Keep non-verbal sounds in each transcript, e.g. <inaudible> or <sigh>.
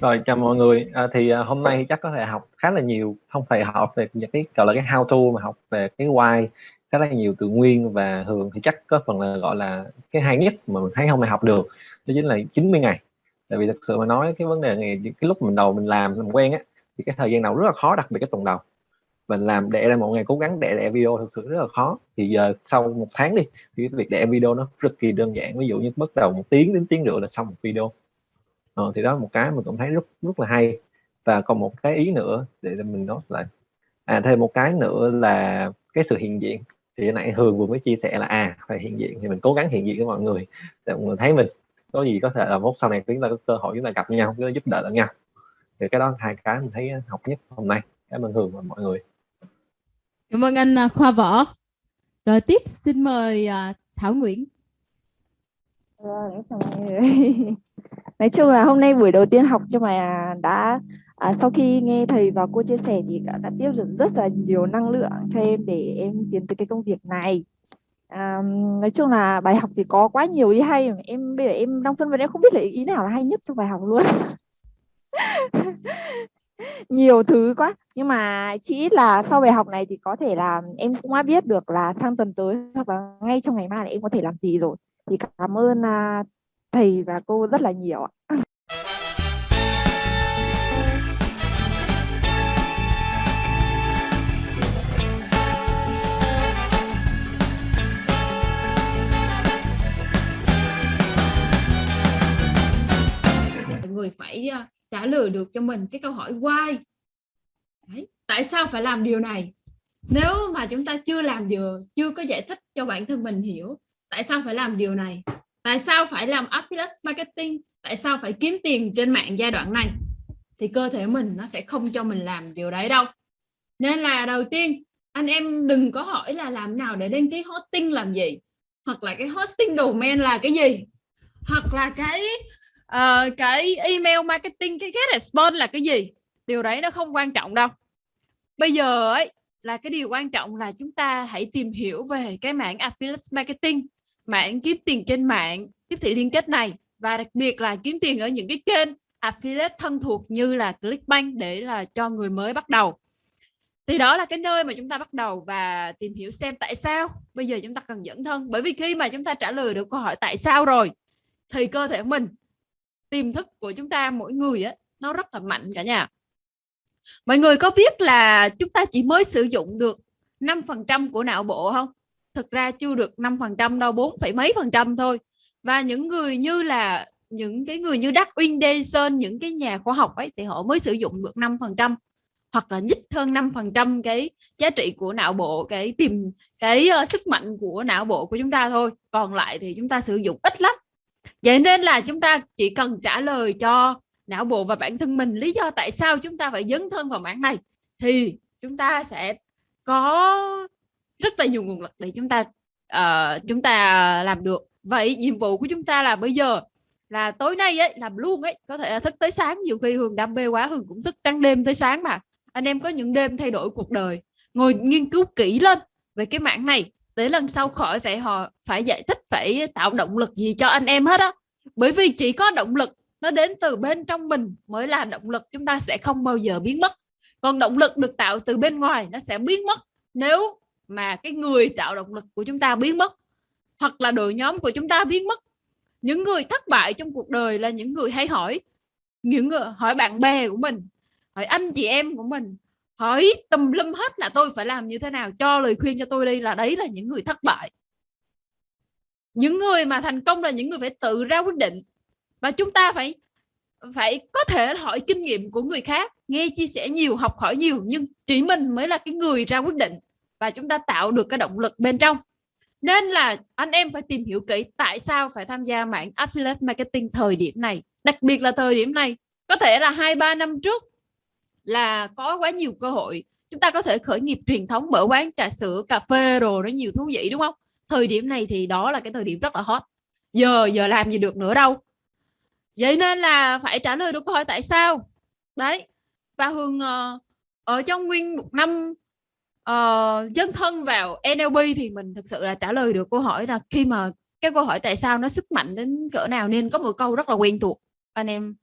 rồi chào mọi người. À, thì à, hôm nay chắc có thể học khá là nhiều không phải học về những cái gọi là cái how to mà học về cái why khá là nhiều từ nguyên và thường thì chắc có phần là gọi là cái hay nhất mà mình thấy hôm nay học được đó chính là 90 ngày. Tại vì thật sự mà nói cái vấn đề này cái lúc mình đầu mình làm mình quen á thì cái thời gian đầu rất là khó đặc biệt cái tuần đầu. Mình làm để ra một ngày cố gắng để ra video thực sự rất là khó. Thì giờ sau một tháng đi thì cái việc để video nó cực kỳ đơn giản. Ví dụ như bắt đầu một tiếng đến tiếng rưỡi là xong một video ờ, thì đó là một cái mình cũng thấy rất rất là hay. Và còn một cái ý nữa để mình nói lại. À thêm một cái nữa là cái sự hiện diện. Thì nãy Hường vừa mới chia sẻ là à phải hiện diện thì mình cố gắng hiện diện với mọi người. Để mọi người thấy mình có gì có thể là mốt sau này chúng ta có cơ hội chúng ta gặp nhau chúng ta giúp đỡ lẫn nhau. Thì cái đó hai cái mình thấy học nhất hôm nay. Cảm ơn Hường và mọi người. Cảm ơn anh à, Khoa Võ. Rồi tiếp xin mời à, Thảo Nguyễn. Vâng, <laughs> nói chung là hôm nay buổi đầu tiên học cho mà đã à, sau khi nghe thầy và cô chia sẻ thì đã, đã tiếp được rất là nhiều năng lượng cho em để em tiến tới cái công việc này. À, nói chung là bài học thì có quá nhiều ý hay mà em bây giờ em đang phân vân em không biết là ý nào là hay nhất trong bài học luôn. <laughs> Nhiều thứ quá. Nhưng mà chỉ ít là sau bài học này thì có thể là em cũng đã biết được là sang tuần tới hoặc là ngay trong ngày mai là em có thể làm gì rồi thì cảm ơn à, thầy và cô rất là nhiều ạ người phải à, trả lời được cho mình cái câu hỏi why Đấy. tại sao phải làm điều này nếu mà chúng ta chưa làm điều, chưa có giải thích cho bản thân mình hiểu tại sao phải làm điều này? Tại sao phải làm affiliate marketing? Tại sao phải kiếm tiền trên mạng giai đoạn này? Thì cơ thể mình nó sẽ không cho mình làm điều đấy đâu. Nên là đầu tiên anh em đừng có hỏi là làm nào để đăng ký hosting làm gì? Hoặc là cái hosting domain là cái gì? Hoặc là cái uh, cái email marketing cái get response là cái gì? Điều đấy nó không quan trọng đâu. Bây giờ ấy là cái điều quan trọng là chúng ta hãy tìm hiểu về cái mảng affiliate marketing mạng kiếm tiền trên mạng, tiếp thị liên kết này, và đặc biệt là kiếm tiền ở những cái kênh affiliate thân thuộc như là Clickbank để là cho người mới bắt đầu. Thì đó là cái nơi mà chúng ta bắt đầu và tìm hiểu xem tại sao bây giờ chúng ta cần dẫn thân. Bởi vì khi mà chúng ta trả lời được câu hỏi tại sao rồi, thì cơ thể mình, tiềm thức của chúng ta mỗi người á, nó rất là mạnh cả nhà. Mọi người có biết là chúng ta chỉ mới sử dụng được 5% của não bộ không? Thực ra chưa được 5% đâu 4, mấy phần trăm thôi. Và những người như là những cái người như đắc uyên đê sơn những cái nhà khoa học ấy thì họ mới sử dụng được 5% hoặc là nhích hơn 5% cái giá trị của não bộ cái tìm cái uh, sức mạnh của não bộ của chúng ta thôi. Còn lại thì chúng ta sử dụng ít lắm. Vậy nên là chúng ta chỉ cần trả lời cho não bộ và bản thân mình lý do tại sao chúng ta phải dấn thân vào mảng này thì chúng ta sẽ có rất là nhiều nguồn lực để chúng ta uh, chúng ta làm được. Vậy nhiệm vụ của chúng ta là bây giờ là tối nay ấy làm luôn ấy có thể là thức tới sáng. Nhiều khi hường đam mê quá hường cũng thức trắng đêm tới sáng mà. Anh em có những đêm thay đổi cuộc đời ngồi nghiên cứu kỹ lên về cái mảng này để lần sau khỏi phải họ phải giải thích phải tạo động lực gì cho anh em hết á. Bởi vì chỉ có động lực nó đến từ bên trong mình mới là động lực chúng ta sẽ không bao giờ biến mất. Còn động lực được tạo từ bên ngoài nó sẽ biến mất. Nếu mà cái người tạo động lực của chúng ta biến mất, hoặc là đội nhóm của chúng ta biến mất. Những người thất bại trong cuộc đời là những người hay hỏi, những người, hỏi bạn bè của mình, hỏi anh chị em của mình, hỏi tùm lum hết là tôi phải làm như thế nào, cho lời khuyên cho tôi đây là đấy là những người thất bại. Những người mà thành công là những người phải tự ra quyết định, và chúng ta phải phải có thể hỏi kinh nghiệm của người khác, nghe chia sẻ nhiều, học hỏi nhiều, nhưng chỉ mình mới là cái người ra quyết định và chúng ta tạo được cái động lực bên trong. Nên là anh em phải tìm hiểu kỹ tại sao phải tham gia mạng affiliate marketing thời điểm này. Đặc biệt là thời điểm này, có thể là hai, ba năm trước là có quá nhiều cơ hội. Chúng ta có thể khởi nghiệp truyền thống, mở quán, trà sữa, cà phê rồi nó nhiều thú vị, đúng không? Thời điểm này thì đó là cái thời điểm rất là hot. Giờ giờ làm gì được nữa đâu. Vậy nên là phải trả lời được câu hỏi tại sao. Đấy. Và hương ờ, ở trong nguyên một năm uh, dấn thân vào NLP thì mình thực sự là trả lời được câu hỏi là khi mà cái câu hỏi tại sao nó sức mạnh đến cỡ nào nên có một câu rất là quen thuộc. Anh em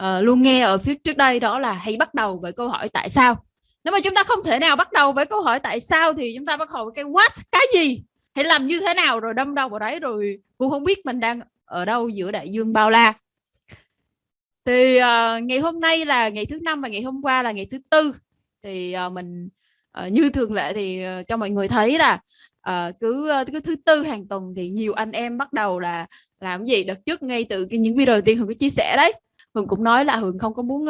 uh, luôn nghe ở phía trước đây đó là hãy bắt đầu với câu hỏi tại sao. Nếu mà chúng ta không thể nào bắt đầu với câu hỏi tại sao thì chúng ta bắt đầu với cái what cái gì? Hãy làm như thế nào rồi đâm đầu vào đấy rồi cũng không biết mình đang ở đâu giữa đại dương bao la. Thì uh, ngày hôm nay là ngày thứ năm và ngày hôm qua là ngày thứ tư. Thì uh, mình uh, như thường lệ thì uh, cho mọi người thấy là uh, cứ cứ thứ tư hàng tuần thì nhiều anh em bắt đầu là làm gì? Đợt trước ngay từ cái những video đầu tiên hường có chia sẻ đấy. Hường cũng nói là hường không có muốn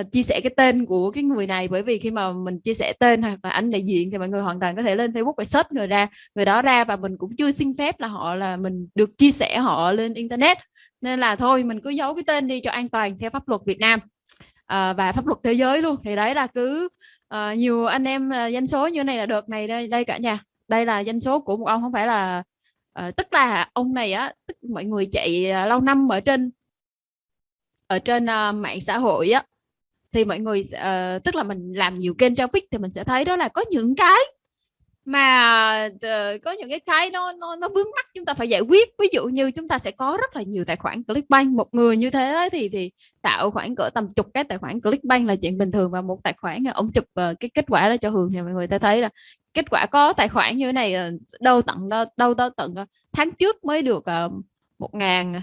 uh, chia sẻ cái tên của cái người này bởi vì khi mà mình chia sẻ tên hoặc là anh đại diện thì mọi người hoàn toàn có thể lên facebook và search người ra người đó ra và mình cũng chưa xin phép là họ là mình được chia sẻ họ lên internet. Nên là thôi mình cứ giấu cái tên đi cho an toàn theo pháp luật Việt Nam uh, và pháp luật thế giới luôn. Thì đấy là cứ à, nhiều anh em ờ, à, danh số như này là đợt này đây đây cả nhà. Đây là danh số của một ông không phải là à, tức là ông này á tức mọi người chạy à, lâu năm ở trên ở trên uh, mạng xã hội á thì mọi người uh, tức là mình làm nhiều kênh traffic thì mình sẽ thấy đó là có những cái mà uh, có những cái cái nó nó nó vướng mắt chúng ta phải giải quyết. Ví dụ như chúng ta sẽ có rất là nhiều tài khoản Clickbank. Một người như thế thì thì tạo khoảng cỡ tầm chục cái tài khoản Clickbank là chuyện bình thường. Và một tài khoản ông chụp uh, cái kết quả đó cho Hường thì mọi người ta thấy là kết quả có tài khoản như thế này đâu tận đâu đâu, đâu tận tháng trước mới được một uh, ngàn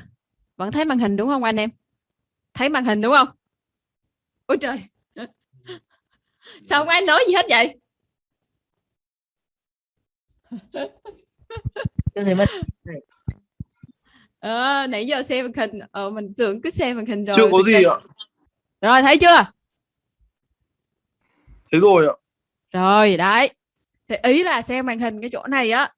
vẫn thấy màn hình đúng không anh em? Thấy màn hình đúng không? Ôi trời! Sao không ai nói gì hết vậy ờ, nãy giờ xem màn hình ờ, mình tưởng cứ xem màn hình rồi chưa có gì ạ. Rồi thấy chưa? Thấy rồi ạ. Rồi đấy. Thì ý là xem màn hình cái chỗ này á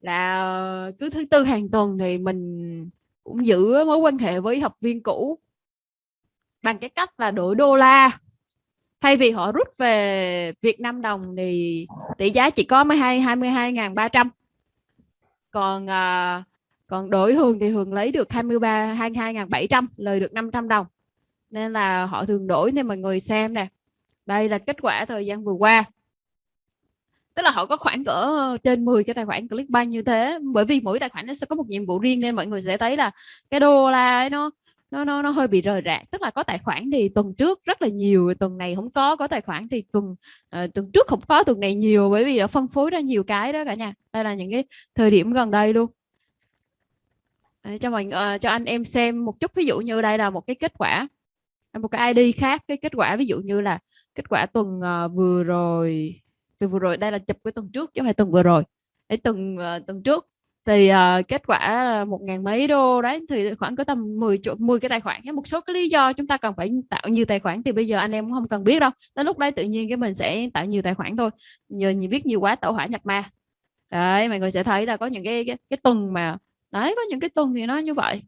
là cứ thứ tư hàng tuần thì mình cũng giữ mối quan hệ với học viên cũ bằng cái cách là đổi đô la thay vì họ rút về Việt Nam đồng thì tỷ giá chỉ có 12 22.300 còn à, còn đổi Hường thì Hường lấy được 23 22.700 lời được 500 đồng. Nên là họ thường đổi nên mọi người xem nè. Đây là kết quả thời gian vừa qua. Tức là họ có khoảng cỡ ờ, trên 10 cái tài khoản Clickbank như thế. Bởi vì mỗi tài khoản nó sẽ có một nhiệm vụ riêng nên mọi người sẽ thấy là cái đô la ấy nó nó nó nó hơi bị rời rạc. Tức là có tài khoản thì tuần trước rất là nhiều tuần này không có có tài khoản thì tuần uh, tuần trước không có tuần này nhiều bởi vì đã phân phối ra nhiều cái đó cả nhà. Đây là những cái thời điểm gần đây luôn. Đấy, cho mình uh, ờ, cho anh em xem một chút. Ví dụ như đây là một cái kết quả một cái ID khác. Cái kết quả ví dụ như là kết quả tuần uh, vừa rồi từ vừa rồi. Đây là chụp cái tuần trước chứ không phải tuần vừa rồi. Cái tuần uh, tuần trước thì uh, kết quả là một ngàn mấy đô đấy thì khoảng có tầm 10 chỗ 10 cái tài khoản một số cái lý do chúng ta cần phải tạo nhiều tài khoản thì bây giờ anh em cũng không cần biết đâu. Đến lúc đấy tự nhiên cái mình sẽ tạo nhiều tài khoản thôi nhờ nhiều biết nhiều quá tạo hỏa nhập ma. Đấy mọi người sẽ thấy là có những cái cái, cái tuần mà đấy có những cái tuần thì nó như vậy.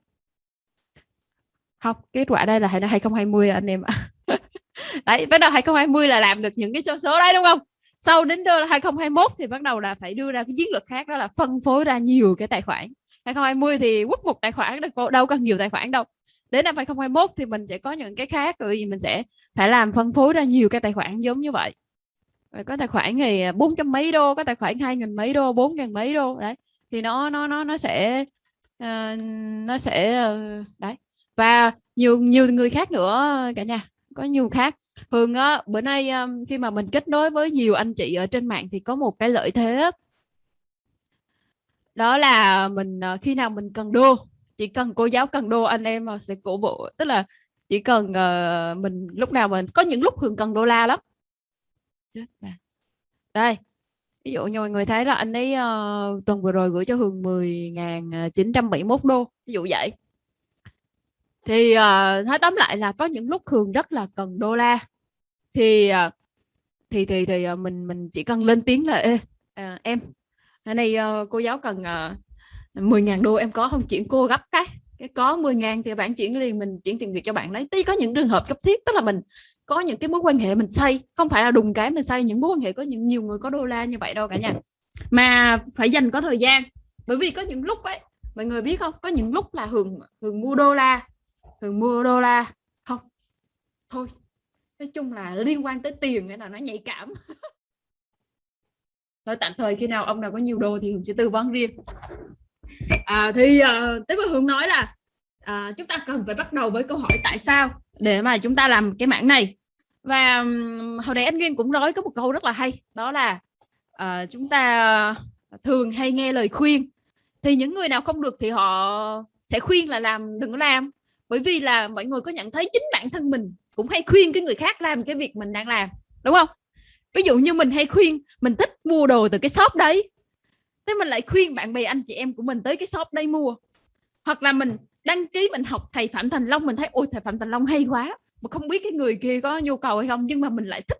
Không kết quả đây là 2020 anh em ạ. <laughs> Đấy bắt đầu 2020 là làm được những cái số số đấy đúng không? Sau đến 2021 thì bắt đầu là phải đưa ra cái chiến lược khác đó là phân phối ra nhiều cái tài khoản. 2020 thì quất một tài khoản đâu cần nhiều tài khoản đâu. Đến năm 2021 thì mình sẽ có những cái khác rồi mình sẽ phải làm phân phối ra nhiều cái tài khoản giống như vậy. Rồi có tài khoản thì bốn trăm mấy đô có tài khoản hai nghìn mấy đô bốn ngàn mấy đô đấy. Thì nó nó nó nó sẽ uh, nó sẽ uh, đấy. Và nhiều nhiều người khác nữa cả nhà có nhiều khác. Thường á bữa nay um, khi mà mình kết nối với nhiều anh chị ở trên mạng thì có một cái lợi thế đó là mình uh, khi nào mình cần đô chỉ cần cô giáo cần đô anh em ờ, sẽ cổ vũ. Tức là chỉ cần uh, mình lúc nào mình có những lúc Hường cần đô la lắm. Đây ví dụ như mọi người thấy là anh ấy uh, tuần vừa rồi gửi cho Hường 10.971 đô ví dụ vậy thì uh, nói tóm lại là có những lúc Hường rất là cần đô la. Thì uh, thì thì thì uh, mình mình chỉ cần lên tiếng là Ê, uh, em hôm nay uh, cô giáo cần uh, 10.000 đô em có không? Chuyển cô gấp cái cái có 10.000 thì bạn chuyển liền mình chuyển tiền việc cho bạn đấy tí có những trường hợp cấp thiết tức là mình có những cái mối quan hệ mình xây không phải là đùng cái mình xây những mối quan hệ có những nhiều người có đô la như vậy đâu cả nhà mà phải dành có thời gian bởi vì có những lúc ấy mọi người biết không? Có những lúc là hường hường mua đô la thường mua đô la. Không. Thôi. Nói chung là liên quan tới tiền cái là nó nhạy cảm. <laughs> Thôi tạm thời khi nào ông nào có nhiều đô thì hường sẽ tư vấn riêng. À, thì ờ, uh, tiếp với hường nói là à, chúng ta cần phải bắt đầu với câu hỏi tại sao để mà chúng ta làm cái mảng này. Và hồi nãy anh Nguyên cũng nói có một câu rất là hay đó là uh, chúng ta ờ, thường hay nghe lời khuyên. Thì những người nào không được thì họ sẽ khuyên là làm đừng có làm bởi vì là mọi người có nhận thấy chính bản thân mình cũng hay khuyên cái người khác làm cái việc mình đang làm, đúng không? Ví dụ như mình hay khuyên, mình thích mua đồ từ cái shop đấy, thế mình lại khuyên bạn bè, anh chị em của mình tới cái shop đây mua. Hoặc là mình đăng ký, mình học thầy Phạm Thành Long, mình thấy, ôi, thầy Phạm Thành Long hay quá, mà không biết cái người kia có nhu cầu hay không. Nhưng mà mình lại thích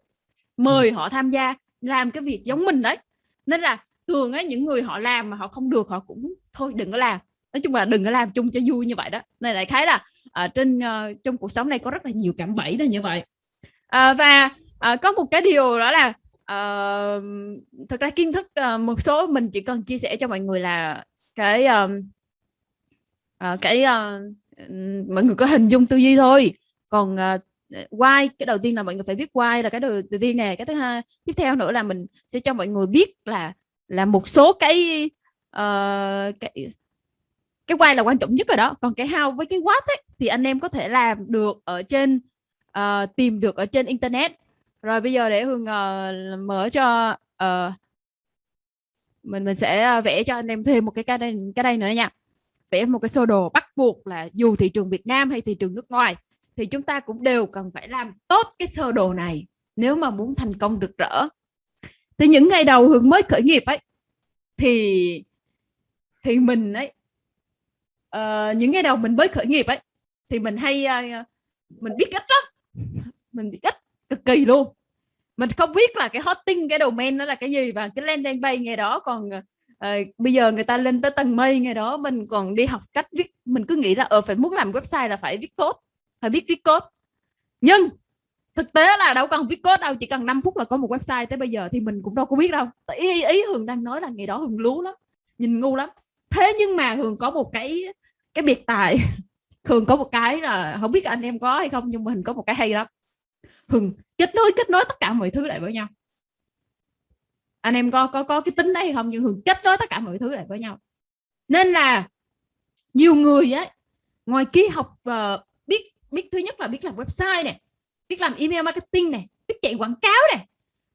mời họ tham gia làm cái việc giống mình đấy. Nên là thường á, những người họ làm mà họ không được, họ cũng thôi, đừng có làm nói chung là đừng có làm chung cho vui như vậy đó. Này lại khái là ở trên uh, trong cuộc sống này có rất là nhiều cảm bẫy là như vậy. À, và uh, có một cái điều đó là uh, thực ra kiến thức uh, một số mình chỉ cần chia sẻ cho mọi người là cái uh, uh, cái uh, mọi người có hình dung tư duy thôi. Còn uh, why cái đầu tiên là mọi người phải biết why là cái đầu, đầu tiên nè. Cái thứ hai tiếp theo nữa là mình sẽ cho mọi người biết là là một số cái uh, cái cái why là quan trọng nhất rồi đó. Còn cái how với cái what ấy, thì anh em có thể làm được ở trên uh, tìm được ở trên internet. Rồi bây giờ để hương uh, ờ, mở cho uh, mình mình sẽ vẽ cho anh em thêm một cái cái đây cái đây nữa nha. Vẽ một cái sơ đồ bắt buộc là dù thị trường Việt Nam hay thị trường nước ngoài thì chúng ta cũng đều cần phải làm tốt cái sơ đồ này nếu mà muốn thành công rực rỡ. Thì những ngày đầu hương mới khởi nghiệp ấy thì thì mình ấy uh, những ngày đầu mình mới khởi nghiệp ấy thì mình hay uh, mình biết ít đó. Mình biết ít cực kỳ luôn. Mình không biết là cái hosting cái domain nó là cái gì và cái landing page ngày đó còn uh, bây giờ người ta lên tới tầng mây ngày đó mình còn đi học cách viết. Mình cứ nghĩ là ở phải muốn làm website là phải viết code phải biết viết code. Nhưng thực tế là đâu cần viết code đâu chỉ cần 5 phút là có một website tới bây giờ thì mình cũng đâu có biết đâu. Ý ý hường đang nói là ngày đó hường lú lắm nhìn ngu lắm. Thế nhưng mà hường có một cái cái biệt tài <laughs> thường có một cái là không biết anh em có hay không nhưng mà hình có một cái hay lắm. Thường kết nối kết nối tất cả mọi thứ lại với nhau. Anh em có có có cái tính đấy hay không nhưng hường kết nối tất cả mọi thứ lại với nhau. Nên là nhiều người ấy ngoài kia học uh, biết biết thứ nhất là biết làm website này biết làm email marketing này biết chạy quảng cáo này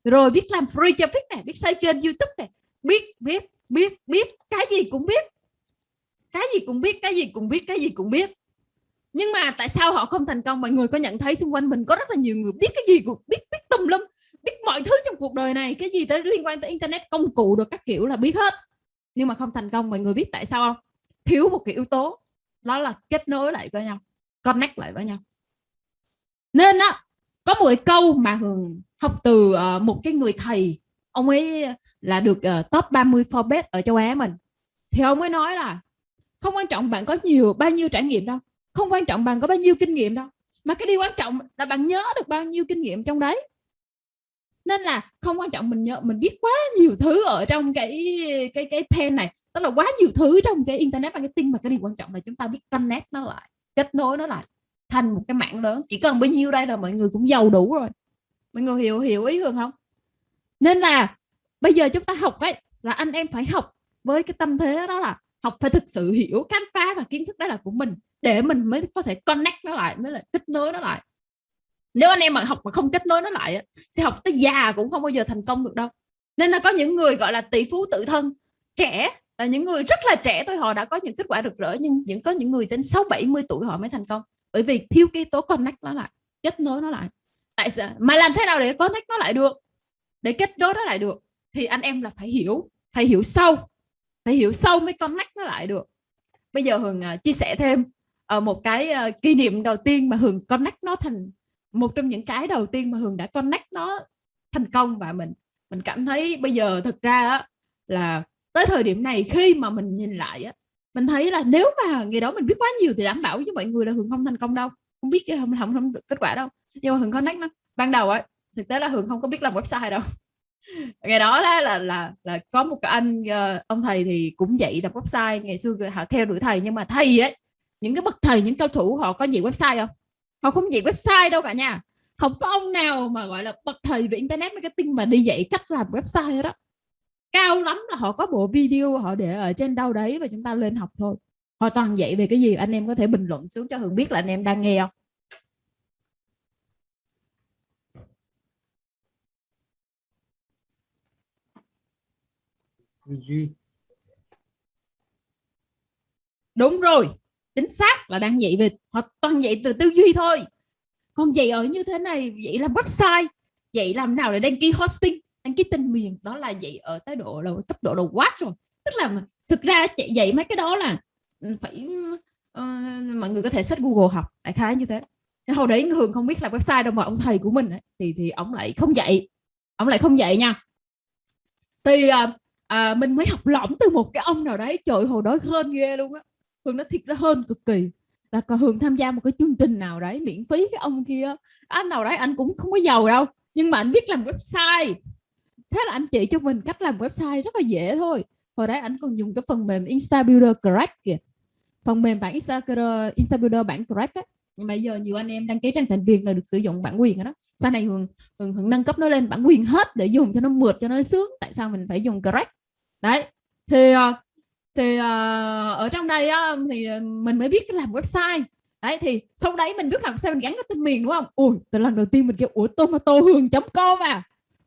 rồi biết làm free traffic này biết xây kênh youtube này biết biết biết biết cái gì cũng biết cái gì cũng biết cái gì cũng biết cái gì cũng biết. Nhưng mà tại sao họ không thành công? Mọi người có nhận thấy xung quanh mình có rất là nhiều người biết cái gì cũng biết biết tùm lum biết mọi thứ trong cuộc đời này cái gì tới liên quan tới internet công cụ được các kiểu là biết hết. Nhưng mà không thành công mọi người biết tại sao không? Thiếu một cái yếu tố đó là kết nối lại với nhau connect lại với nhau. Nên á có một cái câu mà hường học từ uh, một cái người thầy ông ấy là được uh, top 30 Forbes ở châu Á mình. Thì ông ấy nói là không quan trọng bạn có nhiều, bao nhiêu trải nghiệm đâu. Không quan trọng bạn có bao nhiêu kinh nghiệm đâu. Mà cái điều quan trọng là bạn nhớ được bao nhiêu kinh nghiệm trong đấy. Nên là không quan trọng mình nhớ, mình biết quá nhiều thứ ở trong cái cái cái pen này. Tức là quá nhiều thứ trong cái internet marketing mà cái điều quan trọng là chúng ta biết connect nó lại, kết nối nó lại thành một cái mạng lớn. Chỉ cần bao nhiêu đây là mọi người cũng giàu đủ rồi. Mọi người hiểu hiểu ý hơn không? Nên là bây giờ chúng ta học ấy là anh em phải học với cái tâm thế đó là học phải thực sự hiểu khám phá và kiến thức đó là của mình, để mình mới có thể connect nó lại, mới là kết nối nó lại. Nếu anh em mà học mà không kết nối nó lại thì học tới già cũng không bao giờ thành công được đâu. Nên là có những người gọi là tỷ phú tự thân, trẻ là những người rất là trẻ thôi họ đã có những kết quả rực rỡ, nhưng những có những người đến 6 70 tuổi họ mới thành công. Bởi vì thiếu cái tố connect nó lại, kết nối nó lại. Tại sao? Mà làm thế nào để connect nó lại được? Để kết nối nó lại được, thì anh em là phải hiểu phải hiểu sâu phải hiểu sâu mới connect nó lại được. Bây giờ hường uh, chia sẻ thêm uh, một cái uh, kỷ niệm đầu tiên mà hường connect nó thành một trong những cái đầu tiên mà hường đã connect nó thành công và mình mình cảm thấy bây giờ thực ra á, là tới thời điểm này khi mà mình nhìn lại á, mình thấy là nếu mà ngày đó mình biết quá nhiều thì đảm bảo với mọi người là hường không thành công đâu. Không biết không không, không được kết quả đâu. Nhưng mà hường connect nó. Ban đầu ấy thực tế là hường không có biết làm website đâu ngày đó là là là, là có một cái anh ờ, ông thầy thì cũng dạy làm website ngày xưa họ theo đuổi thầy nhưng mà thầy ấy những cái bậc thầy những cao thủ họ có dạy website không? Họ không dạy website đâu cả nha. Không có ông nào mà gọi là bậc thầy về internet marketing mà đi dạy cách làm website đó cao lắm là họ có bộ video họ để ở trên đâu đấy và chúng ta lên học thôi. Họ toàn dạy về cái gì? Anh em có thể bình luận xuống cho hường biết là anh em đang nghe không? Tư duy. Đúng rồi chính xác là đang dạy về họ toàn dạy từ tư duy thôi. Còn dạy ở như thế này dạy làm website dạy làm nào để đăng ký hosting đăng ký tên miền đó là dạy ở tới độ là tốc độ đầu quát rồi. Tức là thực ra dạy mấy cái đó là ừ, phải uh, mọi người có thể search Google học đại khái như thế. Hồi đấy thường không biết là website đâu mà ông thầy của mình ấy, thì thì ông lại không dạy ông lại không dạy nha. Thì uh, à, mình mới học lỏng từ một cái ông nào đấy. Trời hồi đó hơn ghê luôn á. Hương nó thiệt nó hơn cực kỳ. Là còn hương tham gia một cái chương trình nào đấy miễn phí cái ông kia. Anh nào đấy anh cũng không có giàu đâu nhưng mà anh biết làm website. Thế là anh chỉ cho mình cách làm website rất là dễ thôi. Hồi đấy anh còn dùng cái phần mềm Instabuilder Crack kìa. Phần mềm bản Instabuilder, Instabuilder bản Crack á. Nhưng bây giờ nhiều anh em đăng ký trang thành viên là được sử dụng bản quyền đó. Sau này hường, hường, hường nâng cấp nó lên bản quyền hết để dùng cho nó mượt cho nó sướng. Tại sao mình phải dùng Crack? Đấy thì ờ, thì ờ, ở trong đây á, thì mình mới biết làm website. Đấy thì sau đấy mình biết làm sao mình gắn cái tên miền đúng không? Ui từ lần đầu tiên mình kêu ủa tomato hương com à?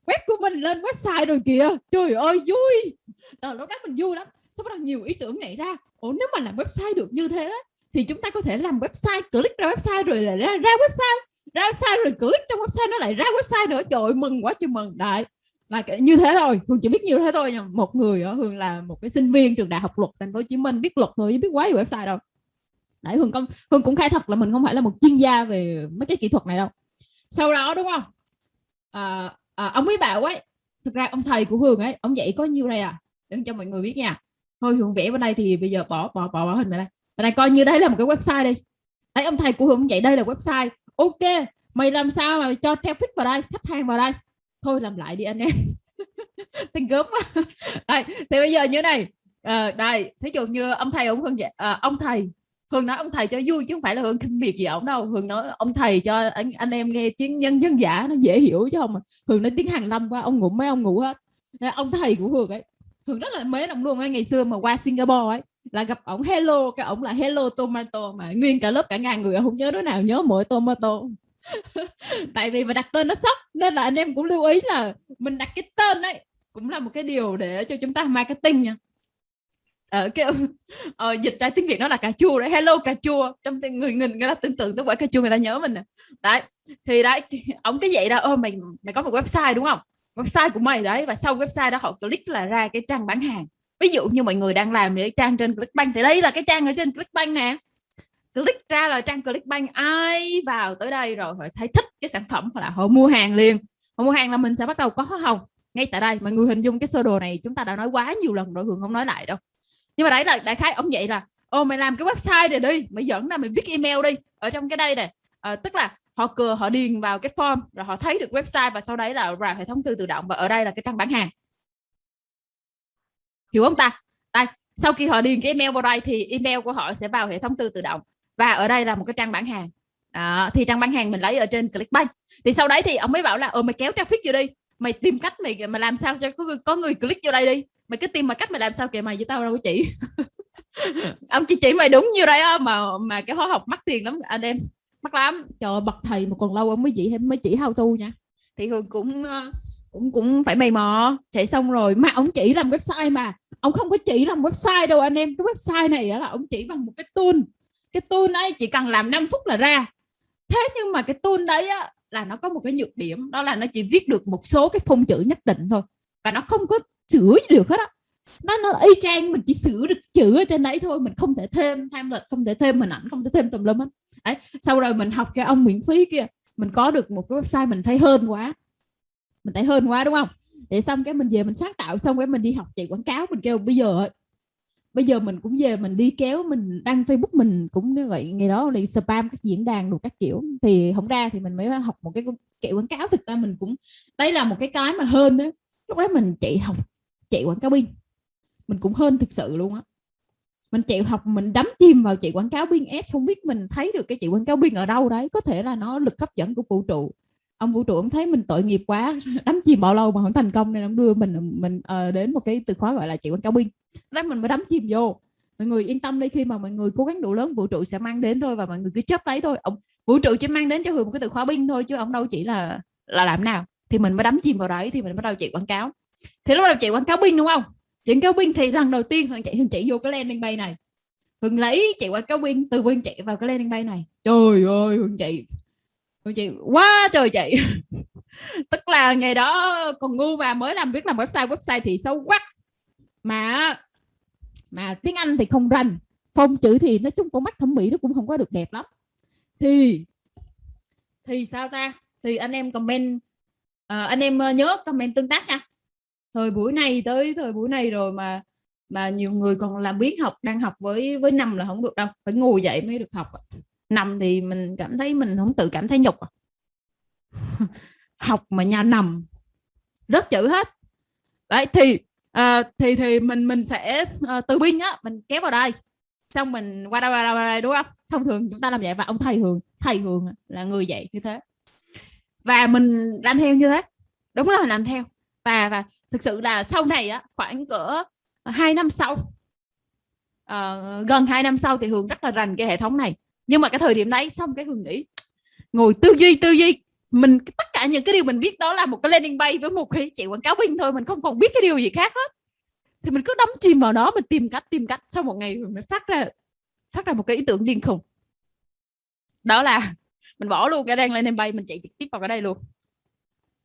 Web của mình lên website rồi kìa trời ơi vui! À, lúc đó mình vui lắm. Sau đó nhiều ý tưởng nảy ra. Ủa nếu mà làm website được như thế thì chúng ta có thể làm website click ra website rồi lại ra, ra website. Ra website rồi click trong website nó lại ra website nữa. Trời ơi, mừng quá trời mừng. Đại là như thế thôi hường chỉ biết như thế thôi một người ở hường là một cái sinh viên trường đại học luật thành phố hồ chí minh biết luật thôi biết quá về website đâu. Đấy hường công hường cũng khai thật là mình không phải là một chuyên gia về mấy cái kỹ thuật này đâu. Sau đó đúng không? À, à, ông ấy bảo ấy thực ra ông thầy của hường ấy ông dạy có nhiêu đây à? Để cho mọi người biết nha. Thôi hường vẽ bên đây thì bây giờ bỏ bỏ bỏ, bỏ hình này đây. Bên này coi như đây là một cái website đi. Đấy ông thầy của hường dạy đây là website. Ok mày làm sao mà cho traffic vào đây khách hàng vào đây? Thôi làm lại đi anh em. <laughs> Tình gớm quá. <laughs> Đây thì bây giờ như này. À, đây thí dụ như ông thầy ông hương vậy. À, ông thầy hương nói ông thầy cho vui chứ không phải là hương khinh biệt gì ổng đâu. Hương nói ông thầy cho anh, anh em nghe tiếng nhân dân giả nó dễ hiểu chứ không à. hương nói tiếng hàng lâm qua ông ngủ mấy ông ngủ hết. Nên ông thầy của hương ấy hương rất là mến ông luôn ấy ngày xưa mà qua singapore ấy là gặp ổng hello cái ổng là hello tomato mà nguyên cả lớp cả ngàn người không nhớ đứa nào nhớ mỗi tomato. <laughs> tại vì mà đặt tên nó sốc nên là anh em cũng lưu ý là mình đặt cái tên ấy cũng là một cái điều để cho chúng ta marketing nha. Ờ, ở cái <laughs> ờ, dịch ra tiếng việt nó là cà chua đấy. Hello cà chua. Trong người người người ta tưởng tượng tới quả cà chua người ta nhớ mình nè. Đấy thì đấy <laughs> ông cái vậy đó. Ô mày mày có một website đúng không? Website của mày đấy. Và sau website đó họ click là ra cái trang bán hàng. Ví dụ như mọi người đang làm cái trang trên Clickbank thì đây là cái trang ở trên Clickbank nè click ra là trang Clickbank ai vào tới đây rồi phải thấy thích cái sản phẩm hoặc là họ mua hàng liền. Họ mua hàng là mình sẽ bắt đầu có hồng ngay tại đây. Mọi người hình dung cái sơ đồ này chúng ta đã nói quá nhiều lần rồi hường không nói lại đâu. Nhưng mà đấy là đại khái ông vậy là ô mày làm cái website này đi mày dẫn ra mày viết email đi. Ở trong cái đây này à, tức là họ cửa họ điền vào cái form rồi họ thấy được website và sau đấy là vào hệ thống tư tự động và ở đây là cái trang bán hàng. Hiểu không ta? Đây sau khi họ điền cái email vào đây thì email của họ sẽ vào hệ thống tư tự động và ở đây là một cái trang bán hàng. Đó, thì trang bán hàng mình lấy ở trên Clickbank. Thì sau đấy thì ông mới bảo là ờ mày kéo traffic vô đi. Mày tìm cách mày mà làm sao cho có, có người click vô đây đi. Mày cứ tìm mà cách mày làm sao kìa mày với tao đâu có chỉ. <laughs> Ông chỉ chỉ mày đúng như đấy á mà mà cái hóa học mắc tiền lắm anh em. Mắc lắm. Trời bậc thầy mà còn lâu ông mới chỉ mới chỉ hao tu nha. Thì hường cũng ờ, cũng cũng phải mày mò. Chạy xong rồi mà ông chỉ làm website mà. Ông không có chỉ làm website đâu anh em. Cái website này là ông chỉ bằng một cái tool cái tool ấy chỉ cần làm 5 phút là ra. Thế nhưng mà cái tool đấy á, là nó có một cái nhược điểm đó là nó chỉ viết được một số cái phông chữ nhất định thôi. Và nó không có sửa được hết á. Nó nó y chang mình chỉ sửa được chữ ở trên đấy thôi mình không thể thêm thêm lịch không thể thêm hình ảnh không thể thêm tùm lum hết. Đấy sau rồi mình học cái ông miễn phí kia mình có được một cái website mình thấy hơn quá. Mình thấy hơn quá đúng không? Để xong cái mình về mình sáng tạo xong cái mình đi học chạy quảng cáo mình kêu bây giờ bây giờ mình cũng về mình đi kéo, mình đăng facebook mình cũng như vậy, ngày đó đi spam các diễn đàn đủ các kiểu. Thì không ra thì mình mới học một cái chạy quảng cáo. Thực ra mình cũng đây là một cái cái mà hơn đó lúc đó mình chạy học, chạy quảng cáo pin. Mình cũng hơn thực sự luôn á. Mình chạy học, mình đắm chìm vào chạy quảng cáo pin s. Không biết mình thấy được cái chạy quảng cáo pin ở đâu đấy. Có thể là nó lực hấp dẫn của vũ trụ ông vũ trụ ông thấy mình tội nghiệp quá <laughs> đắm chìm bao lâu mà không thành công nên ông đưa mình mình uh, đến một cái từ khóa gọi là chạy quảng cáo binh đó mình mới đắm chìm vô. Mọi người yên tâm đi khi mà mọi người cố gắng đủ lớn vũ trụ sẽ mang đến thôi và mọi người cứ chấp lấy thôi. Ông vũ trụ chỉ mang đến cho hường một cái từ khóa binh thôi chứ ông đâu chỉ là là làm nào. Thì mình mới đắm chìm vào đấy thì mình bắt đầu chạy quảng cáo. Thì lúc đầu chạy quảng cáo binh đúng không? Chuyện cáo binh thì lần đầu tiên hường chạy hường chạy vô cái landing bay này. Hường lấy chạy quảng cáo binh từ binh chạy vào cái landing bay này. Trời ơi hường chạy chị quá trời chị. <laughs> Tức là ngày đó còn ngu mà mới làm biết làm website website thì xấu quá. Mà mà tiếng Anh thì không rành phong chữ thì nói chung con mắt thẩm mỹ nó cũng không có được đẹp lắm. Thì thì sao ta? Thì anh em comment à, anh em ờ, nhớ comment tương tác nha. Thời buổi này tới thời buổi này rồi mà mà nhiều người còn làm biến học đang học với với năm là không được đâu phải ngồi dậy mới được học nằm thì mình cảm thấy mình không tự cảm thấy nhục à. <laughs> học mà nhà nằm. Rất chữ hết. Đấy thì à, thì thì mình mình sẽ à, từ binh á mình kéo vào đây. Xong mình qua đây qua đây, qua đây đúng không? Thông thường chúng ta làm vậy và ông thầy thường thầy thường là người dạy như thế. Và mình làm theo như thế. Đúng là làm theo. Và và thực sự là sau này á khoảng cỡ hai năm sau uh, gần hai năm sau thì hường rất là rành cái hệ thống này nhưng mà cái thời điểm đấy, xong cái hương nghĩ, ngồi tư duy tư duy. Mình, tất cả những cái điều mình biết đó là một cái landing bay với một cái chạy quảng cáo pin thôi, mình không còn biết cái điều gì khác hết. Thì mình cứ đắm chìm vào đó, mình tìm cách tìm cách. Sau một ngày mình mới phát ra phát ra một cái ý tưởng điên khùng. Đó là <laughs> mình bỏ luôn cái đang landing bay, mình chạy trực tiếp vào cái đây luôn.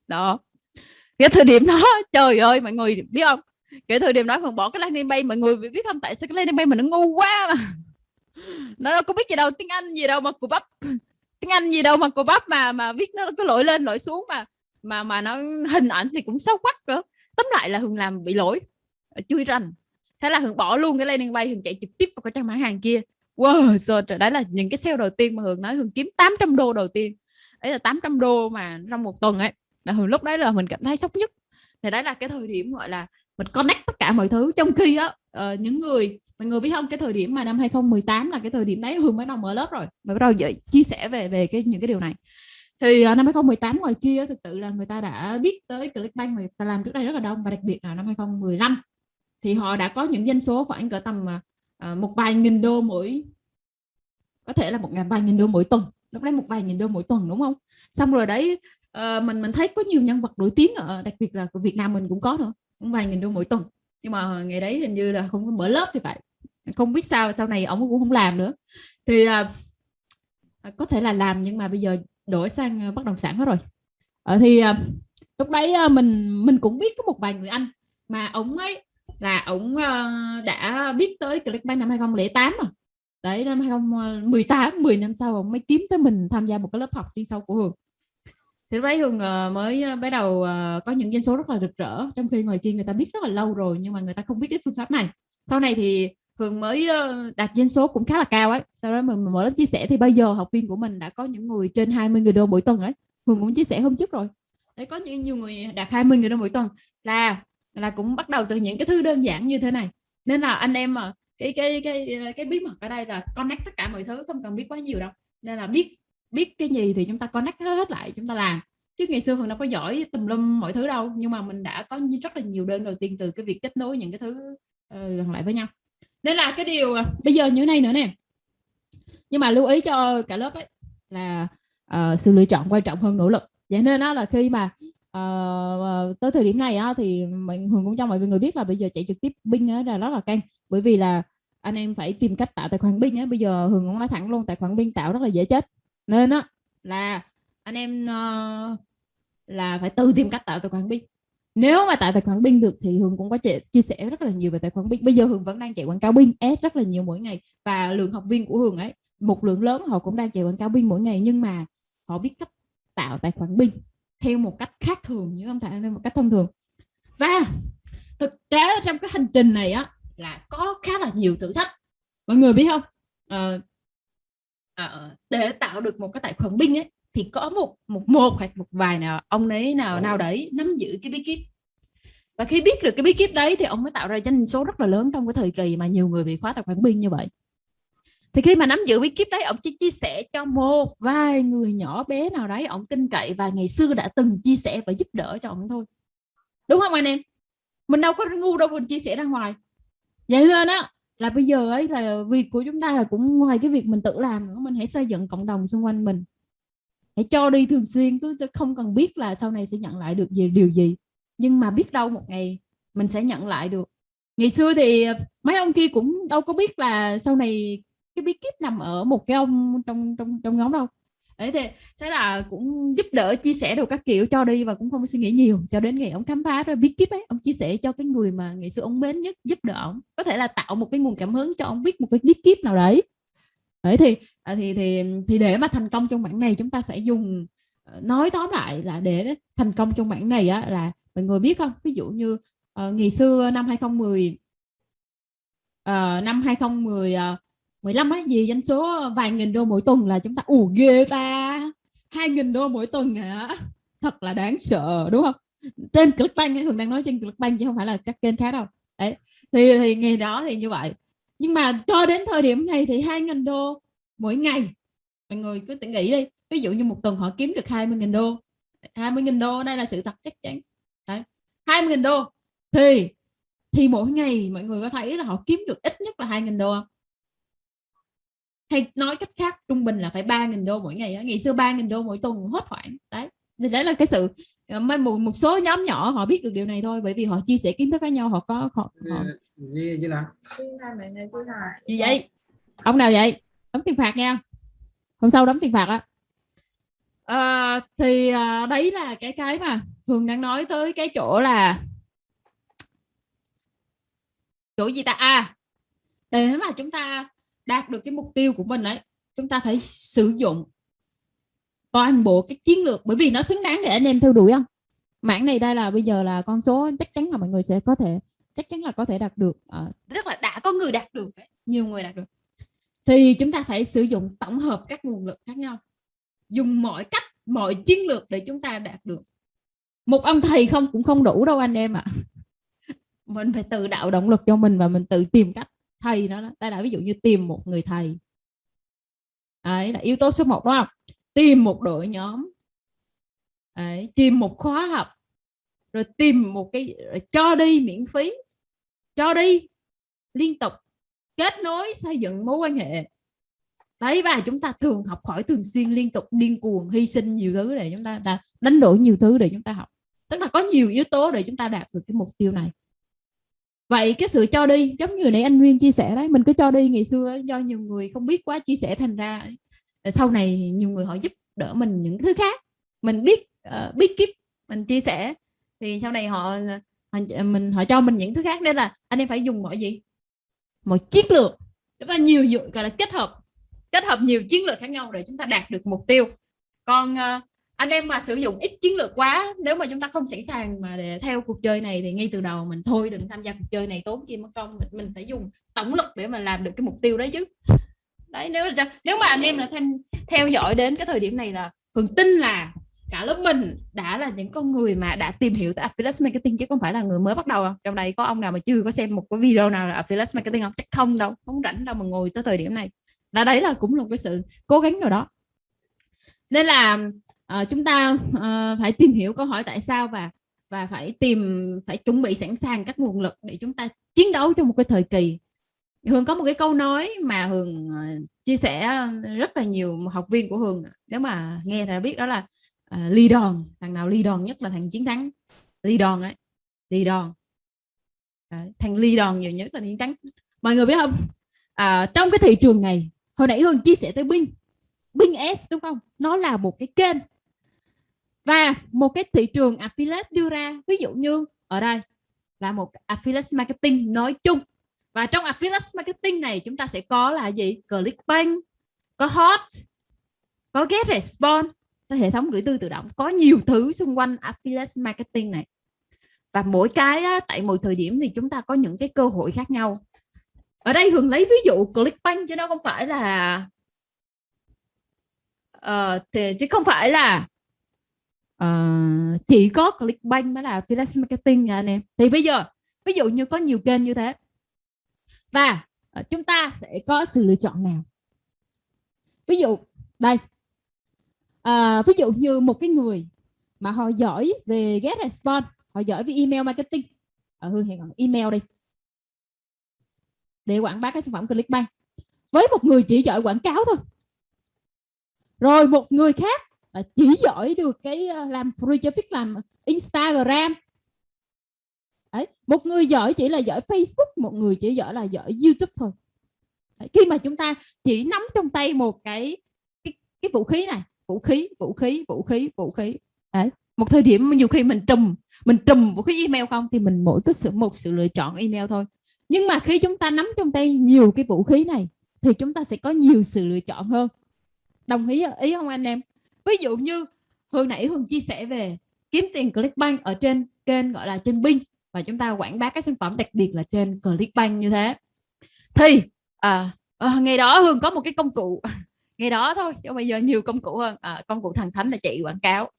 Đó. Cái thời điểm đó, <laughs> trời ơi, mọi người biết không? Cái thời điểm đó còn bỏ cái landing bay, mọi người biết không? Tại sao cái landing bay mình nó ngu quá? mà nó đâu có biết gì đâu, tiếng anh gì đâu mà cụ bắp. Tiếng anh gì đâu mà cụ bắp mà mà viết nó cứ lỗi lên, lỗi xuống mà mà mà nó hình ảnh thì cũng xấu quắc nữa tóm lại là hường làm bị lỗi ờ, chui rành thế là hường bỏ luôn cái landing bay, hường chạy trực tiếp vào cái trang bán hàng kia. Wow rồi trời, đấy là những cái sale đầu tiên mà hường nói, hường kiếm 800 đô đầu tiên. Đấy là 800 đô mà trong một tuần ấy, là hường lúc đấy là mình cảm thấy sốc nhất. Thì đấy là cái thời điểm, gọi là, mình connect tất cả mọi thứ trong khi á uh, những người mọi người biết không? Cái thời điểm mà năm 2018 là cái thời điểm đấy hường mới đầu mở lớp rồi. Mới bắt đầu chia sẻ về về cái những cái điều này. Thì uh, năm 2018 ngoài kia thực sự là người ta đã biết tới Clickbank người ta làm trước đây rất là đông. Và đặc biệt là năm 2015 thì họ đã có những doanh số khoảng cỡ tầm uh, một vài nghìn đô mỗi có thể là một ngàn vài nghìn đô mỗi tuần. Lúc đấy một vài nghìn đô mỗi tuần đúng không? Xong rồi đấy uh, mình mình thấy có nhiều nhân vật nổi tiếng ở đặc biệt là của Việt Nam mình cũng có nữa cũng vài nghìn đô mỗi tuần nhưng mà ngày đấy hình như là không có mở lớp thì phải. Không biết sao sau này ông cũng không làm nữa. Thì uh, có thể là làm nhưng mà bây giờ đổi sang à, bất động sản hết rồi. Uh, thì uh, lúc đấy uh, mình mình cũng biết có một vài người anh mà ông ấy là ông uh, đã biết tới Clickbank năm 2008 mà đấy năm 2018 10 năm sau ông mới kiếm tới mình tham gia một cái lớp học chuyên sâu của Hường thì lúc đấy hương ờ, mới ờ, bắt đầu ờ, có những doanh số rất là rực rỡ. Trong khi ngoài kia người ta biết rất là lâu rồi nhưng mà người ta không biết cái phương pháp này. Sau này thì hương mới đạt doanh số cũng khá là cao ấy. Sau đó mình mở lớp chia sẻ thì bây giờ học viên của mình đã có những người trên 20 người đô mỗi tuần ấy. Hường cũng chia sẻ hôm trước rồi. Đấy, có những nhiều người đạt 20 người đô mỗi tuần là là cũng bắt đầu từ những cái thứ đơn giản như thế này. Nên là anh em mà, cái cái cái cái bí mật ở đây là connect tất cả mọi thứ, không cần biết quá nhiều đâu. Nên là biết biết cái gì thì chúng ta connect hết lại chúng ta làm. Chứ ngày xưa hường đâu có giỏi tùm lum mọi thứ đâu nhưng mà mình đã có rất là nhiều đơn đầu tiên từ cái việc kết nối những cái thứ uh, gần lại với nhau. Nên là cái điều à, bây giờ như thế này nữa nè. Nhưng mà lưu ý cho cả lớp ấy là uh, sự lựa chọn quan trọng hơn nỗ lực. Vậy nên đó là khi mà uh, tới thời điểm này á, thì mình hường cũng cho mọi người biết là bây giờ chạy trực tiếp binh là rất là căng. Bởi vì là anh em phải tìm cách tạo tài khoản binh á. Bây giờ hường cũng nói thẳng luôn tài khoản binh tạo rất là dễ chết nên á là anh em uh, là phải tự tìm cách tạo tài khoản pin nếu mà tạo tài khoản pin được thì hường cũng có chia sẻ rất là nhiều về tài khoản pin bây giờ hường vẫn đang chạy quảng cáo pin s rất là nhiều mỗi ngày. Và lượng học viên của hường ấy một lượng lớn họ cũng đang chạy quảng cáo pin mỗi ngày. Nhưng mà họ biết cách tạo tài khoản pin theo một cách khác thường như không phải theo một cách thông thường. Và thực tế trong cái hành trình này á là có khá là nhiều thử thách. Mọi người biết không? À, à, để tạo được một cái tài khoản binh ấy thì có một một một hoặc một vài nào ông ấy nào nào đấy nắm giữ cái bí kíp. Và khi biết được cái bí kíp đấy thì ông mới tạo ra doanh số rất là lớn trong cái thời kỳ mà nhiều người bị khóa tài khoản binh như vậy. Thì khi mà nắm giữ bí kíp đấy ông chỉ chia sẻ cho một vài người nhỏ bé nào đấy ông tin cậy và ngày xưa đã từng chia sẻ và giúp đỡ cho ông thôi. Đúng không anh em? Mình đâu có ngu đâu mình chia sẻ ra ngoài. Vậy nên á là bây giờ ấy là việc của chúng ta là cũng ngoài cái việc mình tự làm nữa, mình hãy xây dựng cộng đồng xung quanh mình. Hãy cho đi thường xuyên, cứ không cần biết là sau này sẽ nhận lại được gì, điều gì. Nhưng mà biết đâu một ngày mình sẽ nhận lại được. Ngày xưa thì ờ, mấy ông kia cũng đâu có biết là sau này cái bí kíp nằm ở một cái ông trong trong trong nhóm đâu đấy thì thế là cũng giúp đỡ chia sẻ được các kiểu cho đi và cũng không suy nghĩ nhiều. Cho đến ngày ông khám phá rồi bí kíp ấy ông chia sẻ cho cái người mà ngày xưa ông mến nhất giúp đỡ ông. Có thể là tạo một cái nguồn cảm hứng cho ông biết một cái bí kíp nào đấy. Đấy thì à, thì thì thì để mà thành công trong bản này chúng ta sẽ dùng ờ, nói tóm lại là để thành công trong bản này á là mọi người biết không? Ví dụ như uh, ngày xưa năm 2010 uh, ờ, năm 2010 uh, 15 á gì doanh số vài nghìn đô mỗi tuần là chúng ta ủ ghê ta. Hai nghìn đô mỗi tuần hả thật là đáng sợ, đúng không? Trên Clickbank thường đang nói trên Clickbank chứ không phải là các kênh khác đâu. Đấy, thì thì ngày đó thì như vậy. Nhưng mà cho đến thời điểm này thì hai nghìn đô mỗi ngày, mọi người cứ tự nghĩ đi. Ví dụ như một tuần họ kiếm được 20.000 đô. 20.000 đô đây là sự thật chắc chắn. Đấy 20.000 đô thì thì mỗi ngày mọi người có thấy là họ kiếm được ít nhất là 2.000 đô không? Hay nói cách khác trung bình là phải 3.000 đô mỗi ngày ngày xưa 3.000 đô mỗi tuần hốt hoảng đấy. Thì đấy là cái sự ờ, một, một số nhóm nhỏ họ biết được điều này thôi bởi vì họ chia sẻ kiến thức với nhau họ có họ, họ... gì gì nào? Gì vậy. Ông nào vậy? Đóng tiền phạt nha. Hôm sau đóng tiền phạt á. À, thì à, đấy là cái cái mà thường đang nói tới cái chỗ là chỗ gì ta? À để mà chúng ta đạt được cái mục tiêu của mình ấy chúng ta phải sử dụng toàn bộ cái chiến lược bởi vì nó xứng đáng để anh em theo đuổi không? Mảng này đây là bây giờ là con số chắc chắn là mọi người sẽ có thể chắc chắn là có thể đạt được ờ, à, rất là đã có người đạt được nhiều người đạt được. Thì chúng ta phải sử dụng tổng hợp các nguồn lực khác nhau dùng mọi cách mọi chiến lược để chúng ta đạt được. Một ông thầy không cũng không đủ đâu anh em ạ. À. <laughs> mình phải tự đạo động lực cho mình và mình tự tìm cách thầy đó, đó. đây là ví dụ như tìm một người thầy. Đấy là yếu tố số 1 đúng không? Tìm một đội nhóm. Đấy, tìm một khóa học. Rồi tìm một cái cho đi miễn phí. Cho đi liên tục. Kết nối xây dựng mối quan hệ. Đấy và chúng ta thường học hỏi thường xuyên liên tục điên cuồng hy sinh nhiều thứ để chúng ta đánh đổi nhiều thứ để chúng ta học. Tức là có nhiều yếu tố để chúng ta đạt được cái mục tiêu này vậy cái sự cho đi giống như nãy anh Nguyên chia sẻ đấy mình cứ cho đi ngày xưa do nhiều người không biết quá chia sẻ thành ra sau này nhiều người họ giúp đỡ mình những thứ khác. Mình biết uh, biết kiếp mình chia sẻ. Thì sau này họ, họ mình họ cho mình những thứ khác nên là anh em phải dùng mọi gì? Mọi chiến lược. Và nhiều gọi là kết hợp kết hợp nhiều chiến lược khác nhau để chúng ta đạt được mục tiêu. Còn uh, anh em mà sử dụng ít chiến lược quá nếu mà chúng ta không sẵn sàng mà để theo cuộc chơi này thì ngay từ đầu mình thôi đừng tham gia cuộc chơi này tốn chi mất công mình, mình phải dùng tổng lực để mà làm được cái mục tiêu đấy chứ. Đấy nếu là nếu mà anh em là thêm theo dõi đến cái thời điểm này là Hường tin là cả lớp mình đã là những con người mà đã tìm hiểu tới affiliate marketing chứ không phải là người mới bắt đầu không? trong đây có ông nào mà chưa có xem một cái video nào là affiliate marketing không? Chắc không đâu không rảnh đâu mà ngồi tới thời điểm này. Là đấy là cũng là cái sự cố gắng nào đó. Nên là uh, chúng ta uh, phải tìm hiểu câu hỏi tại sao và và phải tìm phải chuẩn bị sẵn sàng các nguồn lực để chúng ta chiến đấu trong một cái thời kỳ. Hường có một cái câu nói mà Hường ờ, chia sẻ rất là nhiều học viên của Hường. Nếu mà nghe là biết đó là uh, ly đòn thằng nào ly đòn nhất là thằng chiến thắng? Ly đòn ấy ly đòn Đấy, thằng ly đòn nhiều nhất là chiến thắng. Mọi người biết không? À, trong cái thị trường này hồi nãy hường chia sẻ tới Bing. Bing S đúng không? Nó là một cái kênh và một cái thị trường affiliate đưa ra ví dụ như ở đây là một affiliate marketing nói chung. Và trong affiliate marketing này chúng ta sẽ có là gì? Clickbank có hot có get response có hệ thống gửi tư tự động có nhiều thứ xung quanh affiliate marketing này. Và mỗi cái á, tại mỗi thời điểm thì chúng ta có những cái cơ hội khác nhau. Ở đây thường lấy ví dụ Clickbank chứ nó không phải là uh, thì chứ không phải là uh, chỉ có Clickbank mới là affiliate marketing nha anh em. Thì bây giờ ví dụ như có nhiều kênh như thế và uh, chúng ta sẽ có sự lựa chọn nào? Ví dụ đây uh, ví dụ như một cái người mà họ giỏi về get response họ giỏi về email marketing. Ở hương hẹn email đi. Để quảng bá cái sản phẩm Clickbank. Với một người chỉ giỏi quảng cáo thôi. Rồi một người khác chỉ giỏi được cái ờ, làm free traffic làm Instagram Đấy. một người giỏi chỉ là giỏi Facebook một người chỉ giỏi là giỏi YouTube thôi Đấy. khi mà chúng ta chỉ nắm trong tay một cái cái, cái vũ khí này vũ khí vũ khí vũ khí vũ khí Đấy. một thời điểm nhiều khi mình trùm mình trùm vũ khí email không thì mình mỗi cái sự một sự lựa chọn email thôi nhưng mà khi chúng ta nắm trong tay nhiều cái vũ khí này thì chúng ta sẽ có nhiều sự lựa chọn hơn đồng ý ý không anh em ví dụ như hồi nãy hương chia sẻ về kiếm tiền clickbank ở trên kênh gọi là trên binh và chúng ta quảng bá các sản phẩm đặc biệt là trên clickbank như thế. Thì à, à, ngày đó hương có một cái công cụ. <laughs> Ngày đó thôi chứ bây giờ nhiều công cụ hơn. À, công cụ thần thánh là chị quảng cáo.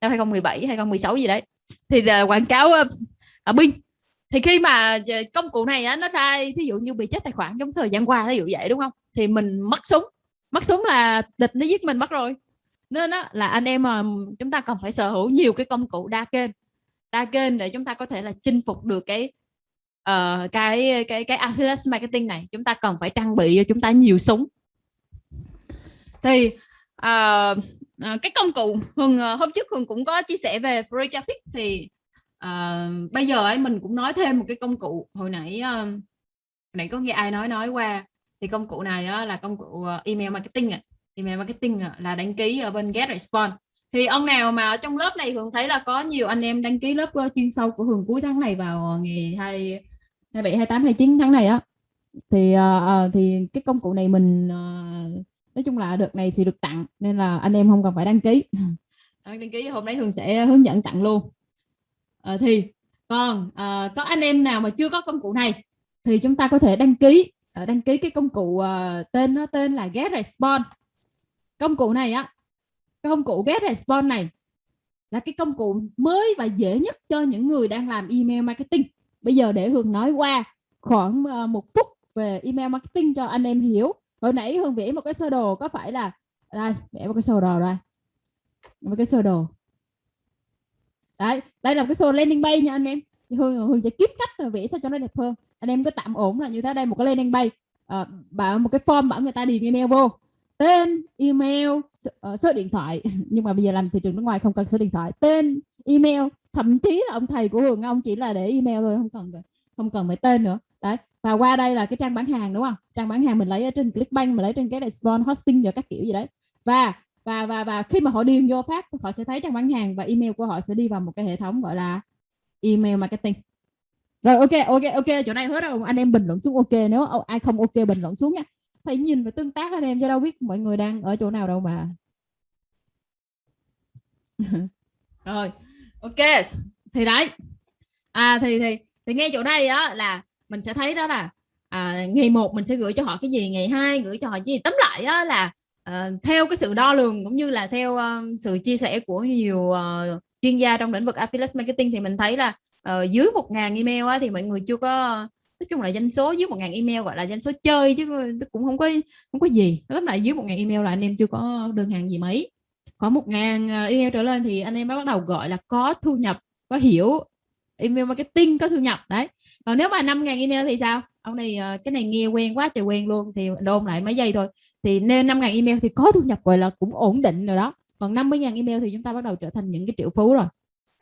Năm 2017 2016 gì đấy. Thì là quảng cáo ở à, binh thì khi mà à, công cụ này á, nó ra ví dụ như bị chết tài khoản trong thời gian qua ví dụ vậy đúng không? Thì mình mất súng. Mất súng là địch nó giết mình mất rồi nên đó là anh em mà chúng ta cần phải sở hữu nhiều cái công cụ đa kênh. Đa kênh để chúng ta có thể là chinh phục được cái uh, cái cái cái affiliate marketing này. Chúng ta cần phải trang bị cho chúng ta nhiều súng. Thì uh, uh, cái công cụ hùng uh, hôm trước hường cũng có chia sẻ về free traffic thì uh, bây giờ ấy mình cũng nói thêm một cái công cụ. Hồi nãy uh, hồi nãy có nghe ai nói nói qua. Thì công cụ này uh, là công cụ email marketing này email marketing là đăng ký ở bên get response. Thì ông nào mà ở trong lớp này Hường thấy là có nhiều anh em đăng ký lớp ờ, chuyên sâu của Hường cuối tháng này vào ờ, ngày 2 27 28 29 tháng này á. Thì uh, thì cái công cụ này mình uh, nói chung là đợt này thì được tặng nên là anh em không cần phải đăng ký. <laughs> Đăng ký hôm nay Hường sẽ hướng dẫn tặng luôn. À, thì còn à, có anh em nào mà chưa có công cụ này thì chúng ta có thể đăng ký à, đăng ký cái công cụ à, tên nó tên là Get Response công cụ này á công cụ Get Response này là cái công cụ mới và dễ nhất cho những người đang làm email marketing. Bây giờ để Hường nói qua khoảng ờ, một phút về email marketing cho anh em hiểu. Hồi nãy Hường vẽ một cái sơ đồ có phải là đây vẽ một cái sơ đồ đây. Một cái sơ đồ. Đấy đây là một cái sơ landing page nha anh em. Hương hương sẽ kiếm cách vẽ sao cho nó đẹp hơn. Anh em cứ tạm ổn là như thế đây một cái landing page. À, bảo một cái form bảo người ta điền email vô tên email ờ, số, điện thoại. <laughs> Nhưng mà bây giờ làm thị trường nước ngoài không cần số điện thoại. Tên email. Thậm chí là ông thầy của hường ông chỉ là để email thôi không cần không cần phải tên nữa. Đấy. Và qua đây là cái trang bán hàng đúng không? Trang bán hàng mình lấy ở trên clickbank mình lấy trên cái Spawn hosting và các kiểu gì đấy. Và và và và khi mà họ điền vô phát họ sẽ thấy trang bán hàng và email của họ sẽ đi vào một cái hệ thống gọi là email marketing. Rồi ok ok ok chỗ này hết rồi. Anh em bình luận xuống ok. Nếu ai không ok bình luận xuống nha phải nhìn và tương tác anh em cho đâu biết mọi người đang ở chỗ nào đâu mà. <laughs> Rồi ok thì đấy. À thì thì thì ngay chỗ đây á là mình sẽ thấy đó là à, ngày một mình sẽ gửi cho họ cái gì ngày hai gửi cho họ cái gì. Tóm lại á là à, theo cái sự đo lường cũng như là theo uh, sự chia sẻ của nhiều uh, chuyên gia trong lĩnh vực affiliate marketing thì mình thấy là uh, dưới một ngàn email á, thì mọi người chưa có nói chung là doanh số dưới một ngàn email gọi là doanh số chơi chứ cũng không có không có gì. Lúc lại dưới một ngàn email là anh em chưa có đơn hàng gì mấy. Có một ngàn ờ, email trở lên thì anh em mới bắt đầu gọi là có thu nhập, có hiểu email marketing, có thu nhập, đấy. Còn nếu mà năm ngàn email thì sao? Ông này ờ, cái này nghe quen quá trời quen luôn thì đôn lại mấy giây thôi. Thì nên 5.000 email thì có thu nhập gọi là cũng ổn định rồi đó. Còn 50.000 email thì chúng ta bắt đầu trở thành những cái triệu phú rồi.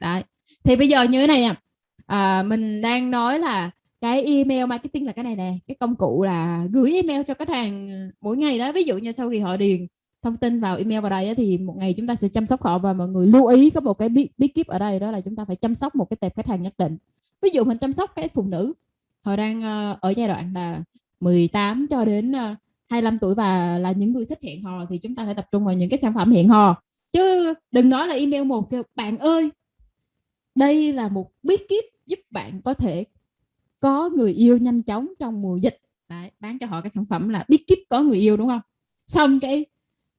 Đấy. Thì bây giờ như thế này nè. À mình đang nói là cái email marketing là cái này nè. Cái công cụ là gửi email cho khách hàng mỗi ngày đó. Ví dụ như sau khi họ điền thông tin vào email vào đây thì một ngày chúng ta sẽ chăm sóc họ và mọi người lưu ý có một cái bí, bí kíp ở đây đó là chúng ta phải chăm sóc một cái tệp khách hàng nhất định. Ví dụ mình chăm sóc cái phụ nữ họ đang ờ, ở giai đoạn là 18 cho đến ờ, 25 tuổi và là những người thích hẹn hò thì chúng ta phải tập trung vào những cái sản phẩm hẹn hò. Chứ đừng nói là email một kêu bạn ơi đây là một bí kíp giúp bạn có thể có người yêu nhanh chóng trong mùa dịch. Đấy, bán cho họ cái sản phẩm là biết kiếp có người yêu đúng không? Xong cái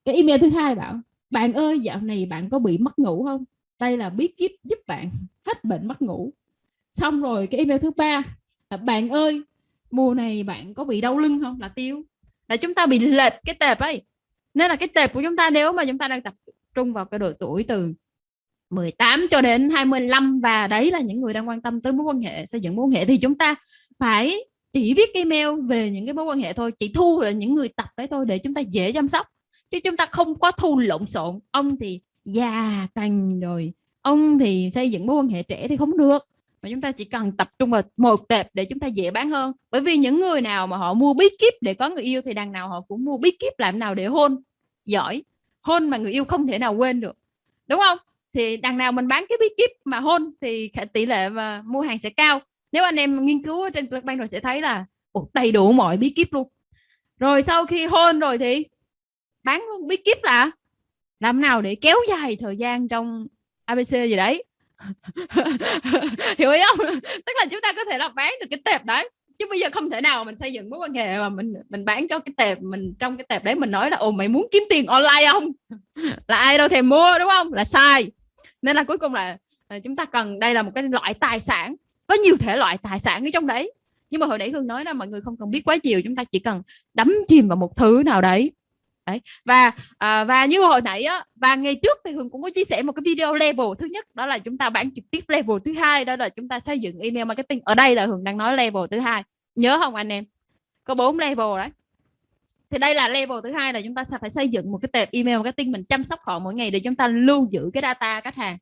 cái email thứ hai bảo bạn ơi dạo này bạn có bị mất ngủ không? Đây là bí kíp giúp bạn hết bệnh mất ngủ. Xong rồi cái email thứ ba là bạn ơi mùa này bạn có bị đau lưng không? Là tiêu. Là chúng ta bị lệch cái tệp ấy. Nên là cái tệp của chúng ta nếu mà chúng ta đang tập trung vào cái độ tuổi từ 18 cho đến 25 và đấy là những người đang quan tâm tới mối quan hệ, xây dựng mối quan hệ thì chúng ta phải chỉ viết email về những cái mối quan hệ thôi, chỉ thu về những người tập đấy thôi để chúng ta dễ chăm sóc. Chứ chúng ta không có thu lộn xộn, ông thì già cành rồi, ông thì xây dựng mối quan hệ trẻ thì không được. Mà chúng ta chỉ cần tập trung vào một tệp để chúng ta dễ bán hơn. Bởi vì những người nào mà họ mua bí kíp để có người yêu thì đằng nào họ cũng mua bí kíp làm nào để hôn, giỏi. Hôn mà người yêu không thể nào quên được. Đúng không? Thì đằng nào mình bán cái bí kíp mà hôn thì tỷ lệ và mua hàng sẽ cao. Nếu anh em nghiên cứu trên Clickbank rồi sẽ thấy là ồ, đầy đủ mọi bí kíp luôn. Rồi sau khi hôn rồi thì bán luôn bí kíp là làm nào để kéo dài thời gian trong ABC gì đấy. <laughs> Hiểu ý không? Tức là chúng ta có thể là bán được cái tệp đấy chứ bây giờ không thể nào mình xây dựng mối quan hệ mà mình mình bán cho cái tệp mình trong cái tệp đấy mình nói là ồ mày muốn kiếm tiền online không? Là ai đâu thèm mua đúng không? Là sai nên là cuối cùng là à, chúng ta cần đây là một cái loại tài sản có nhiều thể loại tài sản ở trong đấy. Nhưng mà hồi nãy hương nói là mọi người không cần biết quá nhiều chúng ta chỉ cần đắm chìm vào một thứ nào đấy. Đấy và à, và như hồi nãy á và ngày trước thì hương cũng có chia sẻ một cái video level. Thứ nhất đó là chúng ta bán trực tiếp level thứ hai đó là chúng ta xây dựng email marketing. Ở đây là hương đang nói level thứ hai. Nhớ không anh em? Có bốn level đấy thì đây là level thứ hai là chúng ta sẽ phải xây dựng một cái tệp email marketing mình chăm sóc họ mỗi ngày để chúng ta lưu giữ cái data khách hàng.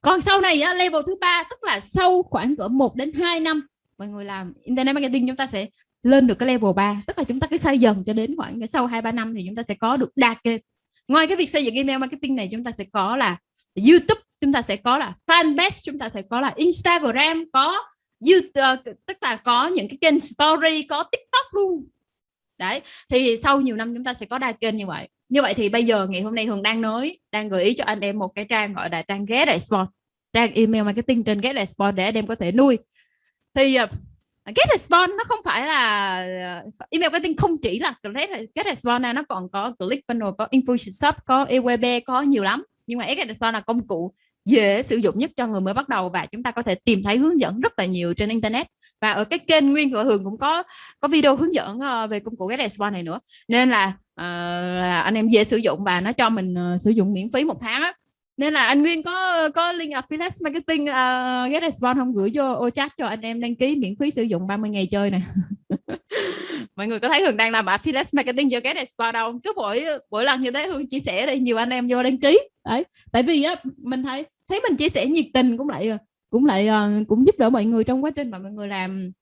Còn sau này á, level thứ ba tức là sau khoảng cỡ 1 đến 2 năm mọi người làm internet marketing chúng ta sẽ lên được cái level 3 tức là chúng ta cứ xây dần cho đến khoảng sau 2 3 năm thì chúng ta sẽ có được đa kênh. Ngoài cái việc xây dựng email marketing này chúng ta sẽ có là YouTube chúng ta sẽ có là fanpage chúng ta sẽ có là Instagram có YouTube ờ, tức là có những cái kênh story có TikTok luôn đấy, thì sau nhiều năm chúng ta sẽ có đa kênh như vậy. Như vậy thì bây giờ ngày hôm nay Hường đang nói, đang gợi ý cho anh em một cái trang gọi là trang ghé đại sport, trang email marketing trên ghé đại sport để anh em có thể nuôi. Thì ờ, Get Response nó không phải là ờ, email marketing không chỉ là Get Response nó còn có Click Funnel, có Infusionsoft có EWB có nhiều lắm. Nhưng mà Get Response là công cụ dễ sử dụng nhất cho người mới bắt đầu và chúng ta có thể tìm thấy hướng dẫn rất là nhiều trên internet. Và ở cái kênh nguyên của Hường cũng có có video hướng dẫn ờ, về công cụ Get Response này nữa. Nên là, uh, là anh em dễ sử dụng và nó cho mình uh, sử dụng miễn phí một tháng á. Nên là anh Nguyên có có link affiliate marketing uh, get response không? Gửi vô ô chat cho anh em đăng ký miễn phí sử dụng 30 ngày chơi nè. <laughs> mọi người có thấy Hường đang làm affiliate marketing cho này spa đâu cứ mỗi mỗi lần như thế Hường chia sẻ đây nhiều anh em vô đăng ký. Đấy, tại vì á, mình thấy thấy mình chia sẻ nhiệt tình cũng lại cũng lại ờ, cũng giúp đỡ mọi người trong quá trình mà mọi người làm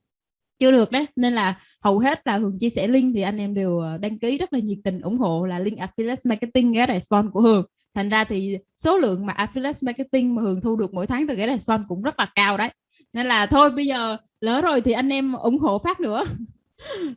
chưa được đấy. Nên là hầu hết là Hường chia sẻ link thì anh em đều ờ, đăng ký rất là nhiệt tình ủng hộ là link affiliate marketing cái response của Hường. Thành ra thì số lượng mà affiliate marketing mà Hường thu được mỗi tháng từ cái response cũng rất là cao đấy nên là thôi bây giờ lỡ rồi thì anh em ủng hộ phát nữa. <laughs>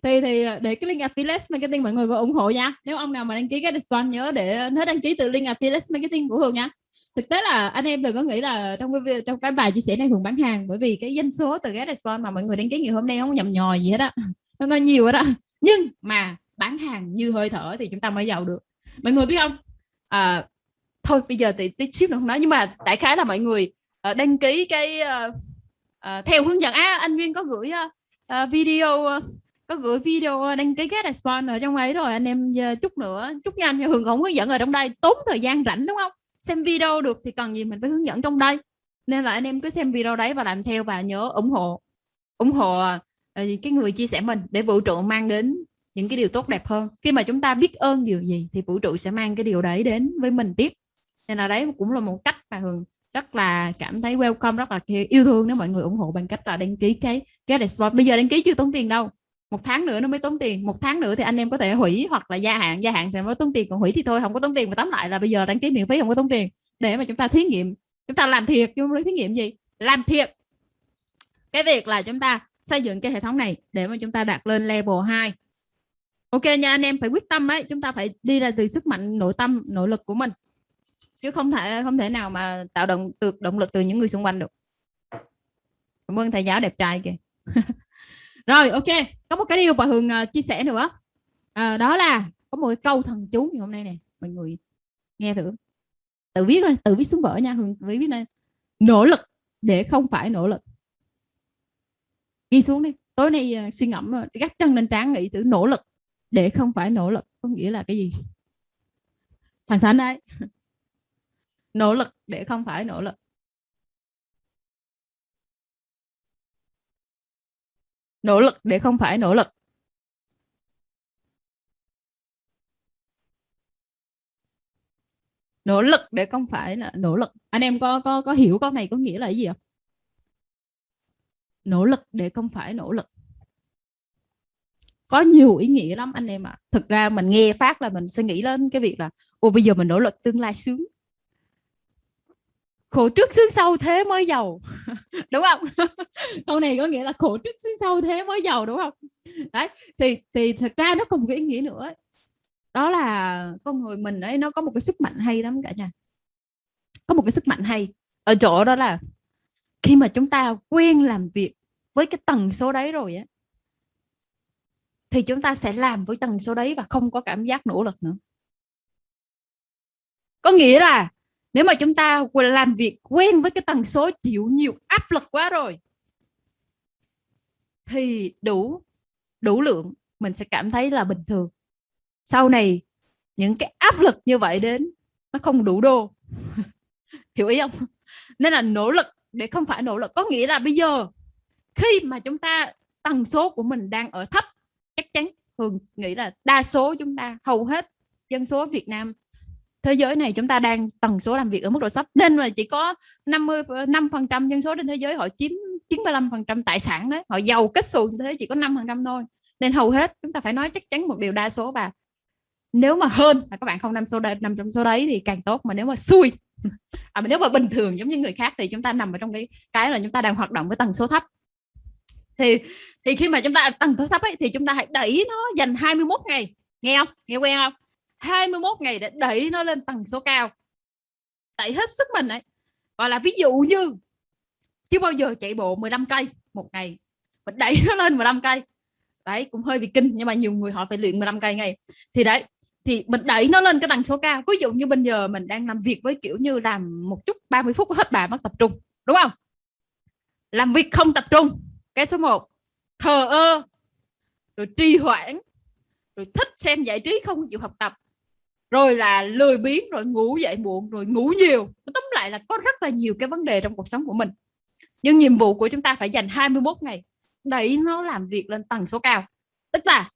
Thì thì ờ, để cái link affiliate marketing mọi người có ủng hộ nha. Nếu ông nào mà đăng ký cái discount nhớ để nó đăng ký từ link affiliate marketing của Hường nha. Thực tế là anh em đừng có nghĩ là trong cái trong cái bài chia sẻ này Hường bán hàng bởi vì cái doanh số từ cái discount mà mọi người đăng ký ngày hôm nay không nhầm nhòi gì hết á. <laughs> Nó có nhiều hết á. Nhưng mà bán hàng như hơi thở thì chúng ta mới giàu được. Mọi người biết không? À, thôi bây giờ thì tí xíu nữa không nói. Nhưng mà đại khái là mọi người ờ, đăng ký cái Ờ, theo hướng dẫn à, anh Nguyên có gửi uh, video có gửi video đăng ký cái response ở trong ấy rồi anh em uh, chút nữa chút nhanh cho Hường không hướng dẫn ở trong đây tốn thời gian rảnh đúng không? Xem video được thì cần gì mình phải hướng dẫn trong đây. Nên là anh em cứ xem video đấy và làm theo và nhớ ủng hộ ủng hộ uh, cái người chia sẻ mình để vũ trụ mang đến những cái điều tốt đẹp hơn. Khi mà chúng ta biết ơn điều gì thì vũ trụ sẽ mang cái điều đấy đến với mình tiếp. Nên là đấy cũng là một cách mà hường rất là cảm thấy welcome, rất là yêu thương nếu mọi người ủng hộ bằng cách là đăng ký cái cái response. Bây giờ đăng ký chưa tốn tiền đâu. Một tháng nữa nó mới tốn tiền. Một tháng nữa thì anh em có thể hủy hoặc là gia hạn. Gia hạn thì mới tốn tiền, còn hủy thì thôi, không có tốn tiền mà tóm lại là bây giờ đăng ký miễn phí không có tốn tiền. Để mà chúng ta thí nghiệm, chúng ta làm thiệt chứ không thí nghiệm gì. Làm thiệt. Cái việc là chúng ta xây dựng cái hệ thống này để mà chúng ta đạt lên level 2 ok nha, anh em phải quyết tâm đấy chúng ta phải đi ra từ sức mạnh, nội tâm, nội lực của mình chứ không thể không thể nào mà tạo động được động lực từ những người xung quanh được. Cảm ơn thầy giáo đẹp trai kìa. <laughs> Rồi ok. Có một cái điều bà hường uh, chia sẻ nữa. À, đó là có một cái câu thần chú ngày hôm nay này mọi người nghe thử. Tự viết thôi tự viết xuống vở nha hường. Viết này nỗ lực để không phải nỗ lực. Ghi xuống đi. Tối nay uh, suy ngẫm gắt gác chân lên trán nghĩ thử nỗ lực để không phải nỗ lực. Có nghĩa là cái gì? Thằng thánh đấy <laughs> nỗ lực, để không phải nỗ lực. Nỗ lực, để không phải nỗ lực. Nỗ lực, để không phải là nỗ lực. Anh em có có có hiểu câu này có nghĩa là gì không? Nỗ lực, để không phải nỗ lực. Có nhiều ý nghĩa lắm anh em ạ. À. thực ra mình nghe phát là mình sẽ nghĩ lên cái việc là ô bây giờ mình nỗ lực tương lai sướng khổ trước xứ sau thế mới giàu. <laughs> Đúng không? <laughs> Câu này có nghĩa là khổ trước xứ sau thế mới giàu, đúng không? Đấy, thì thì thật ra nó còn một cái ý nghĩa nữa đó là con người mình ấy, nó có một cái sức mạnh hay lắm cả nhà. Có một cái sức mạnh hay. Ở chỗ đó là khi mà chúng ta quen làm việc với cái tần số đấy rồi á, thì chúng ta sẽ làm với tần số đấy và không có cảm giác nỗ lực nữa. Có nghĩa là nếu mà chúng ta làm việc quen với cái tần số chịu nhiều áp lực quá rồi, thì đủ đủ lượng mình sẽ cảm thấy là bình thường. Sau này, những cái áp lực như vậy đến, nó không đủ đô. <laughs> Hiểu ý không? Nên là nỗ lực, để không phải nỗ lực. Có nghĩa là bây giờ, khi mà chúng ta, tần số của mình đang ở thấp, chắc chắn, thường nghĩ là đa số chúng ta, hầu hết dân số Việt Nam thế giới này chúng ta đang tần số làm việc ở mức độ thấp. Nên mà chỉ có 50 5 phần trăm dân số trên thế giới họ chiếm 95 phần trăm tài sản đấy. Họ giàu kết xù như thế chỉ có 5 phần trăm thôi. Nên hầu hết chúng ta phải nói chắc chắn một điều đa số và nếu mà hơn mà các bạn không nằm số đấy nằm trong số đấy thì càng tốt mà nếu mà xui <laughs> à, mà nếu mà bình thường giống như người khác thì chúng ta nằm ở trong cái cái là chúng ta đang hoạt động với tần số thấp. Thì thì khi mà chúng ta tần số thấp ấy thì chúng ta hãy đẩy nó dành 21 ngày. Nghe không? Nghe quen không? 21 ngày để đẩy nó lên tầng số cao. Đẩy hết sức mình ấy. Gọi là ví dụ như, chưa bao giờ chạy bộ 15 cây một ngày mình đẩy nó lên 15 cây. Đấy, cũng hơi bị kinh, nhưng mà nhiều người họ phải luyện 15 cây ngày thì đấy, thì mình đẩy nó lên cái tần số cao. Ví dụ như bây giờ mình đang làm việc với kiểu như làm một chút 30 phút hết bà mất tập trung, đúng không? Làm việc không tập trung, cái số 1 thờ ơ, rồi trì hoãn, rồi thích xem giải trí không chịu học tập rồi là lười biếng, rồi ngủ dậy muộn, rồi ngủ nhiều. Tóm lại là có rất là nhiều cái vấn đề trong cuộc sống của mình. Nhưng nhiệm vụ của chúng ta phải dành 21 ngày đẩy nó làm việc lên tần số cao. Tức là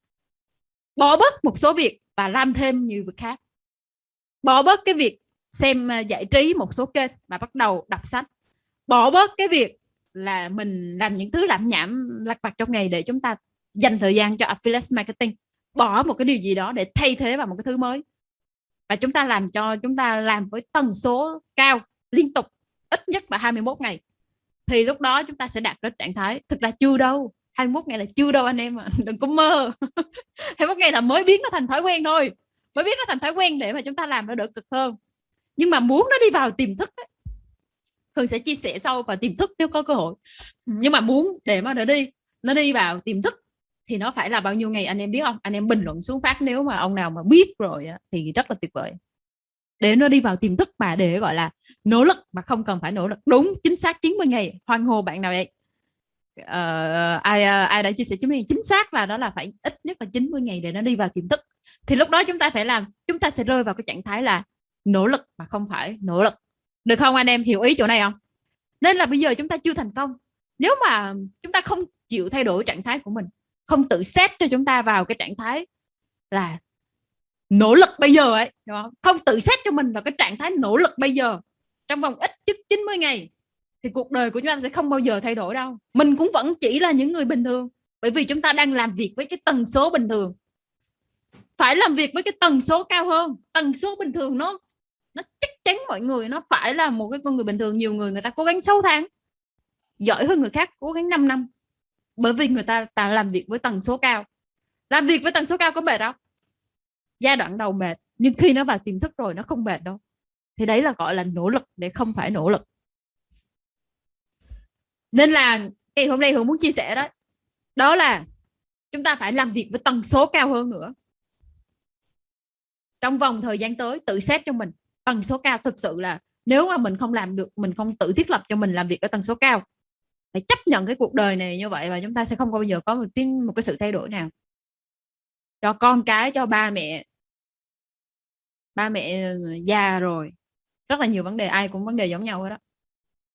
bỏ bớt một số việc và làm thêm nhiều việc khác. Bỏ bớt cái việc xem à, giải trí một số kênh và bắt đầu đọc sách. Bỏ bớt cái việc là mình làm những thứ lạm nhảm lặt vặt trong ngày để chúng ta dành thời gian cho affiliate marketing. Bỏ một cái điều gì đó để thay thế vào một cái thứ mới và chúng ta làm cho chúng ta làm với tần số cao liên tục ít nhất là 21 ngày. Thì lúc đó chúng ta sẽ đạt đến trạng thái thực ra chưa đâu 21 ngày là chưa đâu anh em ạ à. <laughs> đừng có mơ. <laughs> 21 ngày là mới biến nó thành thói quen thôi mới biến nó thành thói quen để mà chúng ta làm nó đỡ cực hơn. Nhưng mà muốn nó đi vào tiềm thức ấy, Hương sẽ chia sẻ sau vào tiềm thức nếu có cơ hội. Nhưng mà muốn để mà nó đi nó đi vào tiềm thức thì nó phải là bao nhiêu ngày anh em biết không? Anh em bình luận xuống phát nếu mà ông nào mà biết rồi á, thì rất là tuyệt vời. Để nó đi vào tiềm thức mà để gọi là nỗ lực mà không cần phải nỗ lực. Đúng chính xác 90 ngày. Hoan hô bạn nào vậy? Uh, ai uh, ai đã chia sẻ 90 ngày? Chính xác là đó là phải ít nhất là 90 ngày để nó đi vào tiềm thức. Thì lúc đó chúng ta phải làm chúng ta sẽ rơi vào cái trạng thái là nỗ lực mà không phải nỗ lực. Được không anh em? Hiểu ý chỗ này không? Nên là bây giờ chúng ta chưa thành công. Nếu mà chúng ta không chịu thay đổi trạng thái của mình không tự xét cho chúng ta vào cái trạng thái là nỗ lực bây giờ ấy không? không tự xét cho mình vào cái trạng thái nỗ lực bây giờ. Trong vòng ít nhất 90 ngày thì cuộc đời của chúng ta sẽ không bao giờ thay đổi đâu. Mình cũng vẫn chỉ là những người bình thường, bởi vì chúng ta đang làm việc với cái tần số bình thường. Phải làm việc với cái tần số cao hơn. Tần số bình thường nó nó chắc chắn mọi người, nó phải là một cái con người bình thường. Nhiều người người ta cố gắng 6 tháng, giỏi hơn người khác cố gắng 5 năm bởi vì người ta ta làm việc với tần số cao. Làm việc với tần số cao có mệt không? Giai đoạn đầu mệt, nhưng khi nó vào tiềm thức rồi nó không mệt đâu. Thì đấy là gọi là nỗ lực để không phải nỗ lực. Nên là ngày hôm nay hưởng muốn chia sẻ đó. Đó là chúng ta phải làm việc với tần số cao hơn nữa. Trong vòng thời gian tới, tự xét cho mình, tần số cao thực sự là nếu mà mình không làm được, mình không tự thiết lập cho mình làm việc ở tần số cao hãy chấp nhận cái cuộc đời này như vậy và chúng ta sẽ không bao giờ có một tin, một cái sự thay đổi nào. Cho con cái, cho ba mẹ. Ba mẹ ờ, già rồi. Rất là nhiều vấn đề, ai cũng vấn đề giống nhau hết đó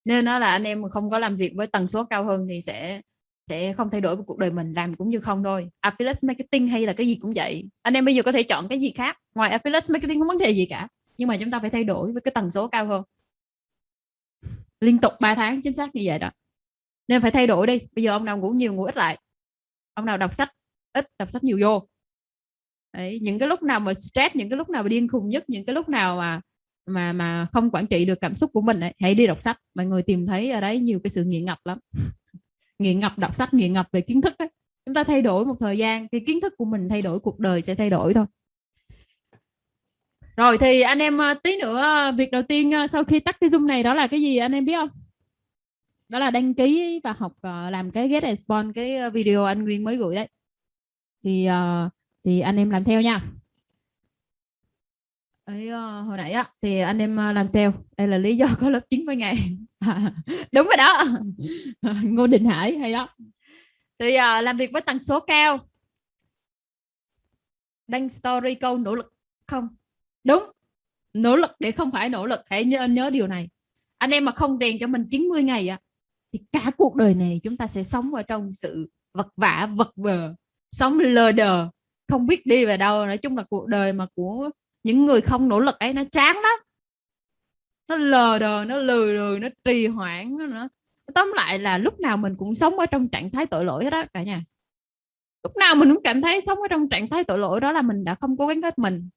nên nó là anh em không có làm việc với tần số cao hơn thì sẽ sẽ không thay đổi cuộc đời mình, làm cũng như không thôi. Affiliate marketing hay là cái gì cũng vậy. Anh em bây giờ có thể chọn cái gì khác. Ngoài affiliate marketing không vấn đề gì cả. Nhưng mà chúng ta phải thay đổi với cái tần số cao hơn. Liên tục 3 tháng, chính xác như vậy đó nên phải thay đổi đi. Bây giờ ông nào ngủ nhiều ngủ ít lại. Ông nào đọc sách ít đọc sách nhiều vô. Đấy, những cái lúc nào mà stress những cái lúc nào mà điên khùng nhất những cái lúc nào mà mà mà không quản trị được cảm xúc của mình ấy, hãy đi đọc sách. Mọi người tìm thấy ở đấy nhiều cái sự nghiện ngập lắm. <laughs> Nghiện ngập đọc sách nghiện ngập về kiến thức ấy. chúng ta thay đổi một thời gian thì kiến thức của mình thay đổi cuộc đời sẽ thay đổi thôi. Rồi thì anh em ờ, tí nữa ờ, việc đầu tiên ờ, sau khi tắt cái zoom này đó là cái gì anh em biết không? Đó là đăng ký và học ờ, làm cái get response cái ờ, video anh Nguyên mới gửi đấy. Thì ờ, thì anh em làm theo nha. Ấy hồi nãy á thì anh em làm theo. Đây là lý do có lớp 90 ngày. <laughs> Đúng rồi đó. <laughs> Ngô Đình Hải hay đó. Thì uh, làm việc với tần số cao. Đăng story câu nỗ lực không? Đúng. Nỗ lực để không phải nỗ lực. Hãy nhớ, nhớ điều này. Anh em mà không rèn cho mình 90 ngày á thì cả cuộc đời này chúng ta sẽ sống ở trong sự vật vả, vật vờ, sống lờ đờ, không biết đi về đâu. Nói chung là cuộc đời mà của những người không nỗ lực ấy, nó chán lắm. Nó lờ đờ, nó lười lười nó trì hoãn, nó nữa tóm lại là lúc nào mình cũng sống ở trong trạng thái tội lỗi hết đó cả nhà. Lúc nào mình cũng cảm thấy sống ở trong trạng thái tội lỗi, đó là mình đã không cố gắng hết mình.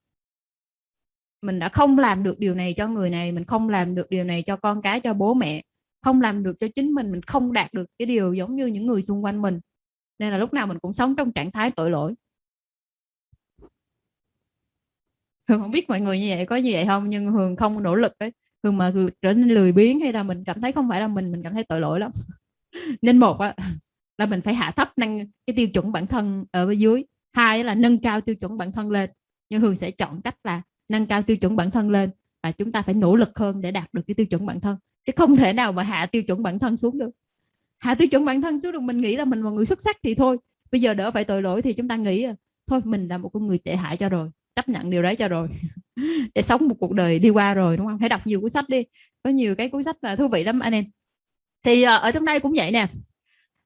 Mình đã không làm được điều này cho người này, mình không làm được điều này cho con cái, cho bố mẹ không làm được cho chính mình mình không đạt được cái điều giống như những người xung quanh mình. Nên là lúc nào mình cũng sống trong trạng thái tội lỗi. Hường không biết mọi người như vậy có như vậy không? Nhưng Hường không nỗ lực ấy. Hường mà trở nên lười biếng hay là mình cảm thấy không phải là mình mình cảm thấy tội lỗi lắm. <laughs> Nên một á, là mình phải hạ thấp năng cái tiêu chuẩn bản thân ở bên dưới. Hai là nâng cao tiêu chuẩn bản thân lên. Nhưng Hường sẽ chọn cách là nâng cao tiêu chuẩn bản thân lên và chúng ta phải nỗ lực hơn để đạt được cái tiêu chuẩn bản thân chứ không thể nào mà hạ tiêu chuẩn bản thân xuống được. Hạ tiêu chuẩn bản thân xuống được, mình nghĩ là mình là người xuất sắc thì thôi. Bây giờ đỡ phải tội lỗi thì chúng ta nghĩ à, thôi mình là một con người tệ hại cho rồi, chấp nhận điều đấy cho rồi, <laughs> để sống một cuộc đời đi qua rồi, đúng không? Hãy đọc nhiều cuốn sách đi, có nhiều cái cuốn sách là thú vị lắm anh em. Thì ờ, ở trong đây cũng vậy nè.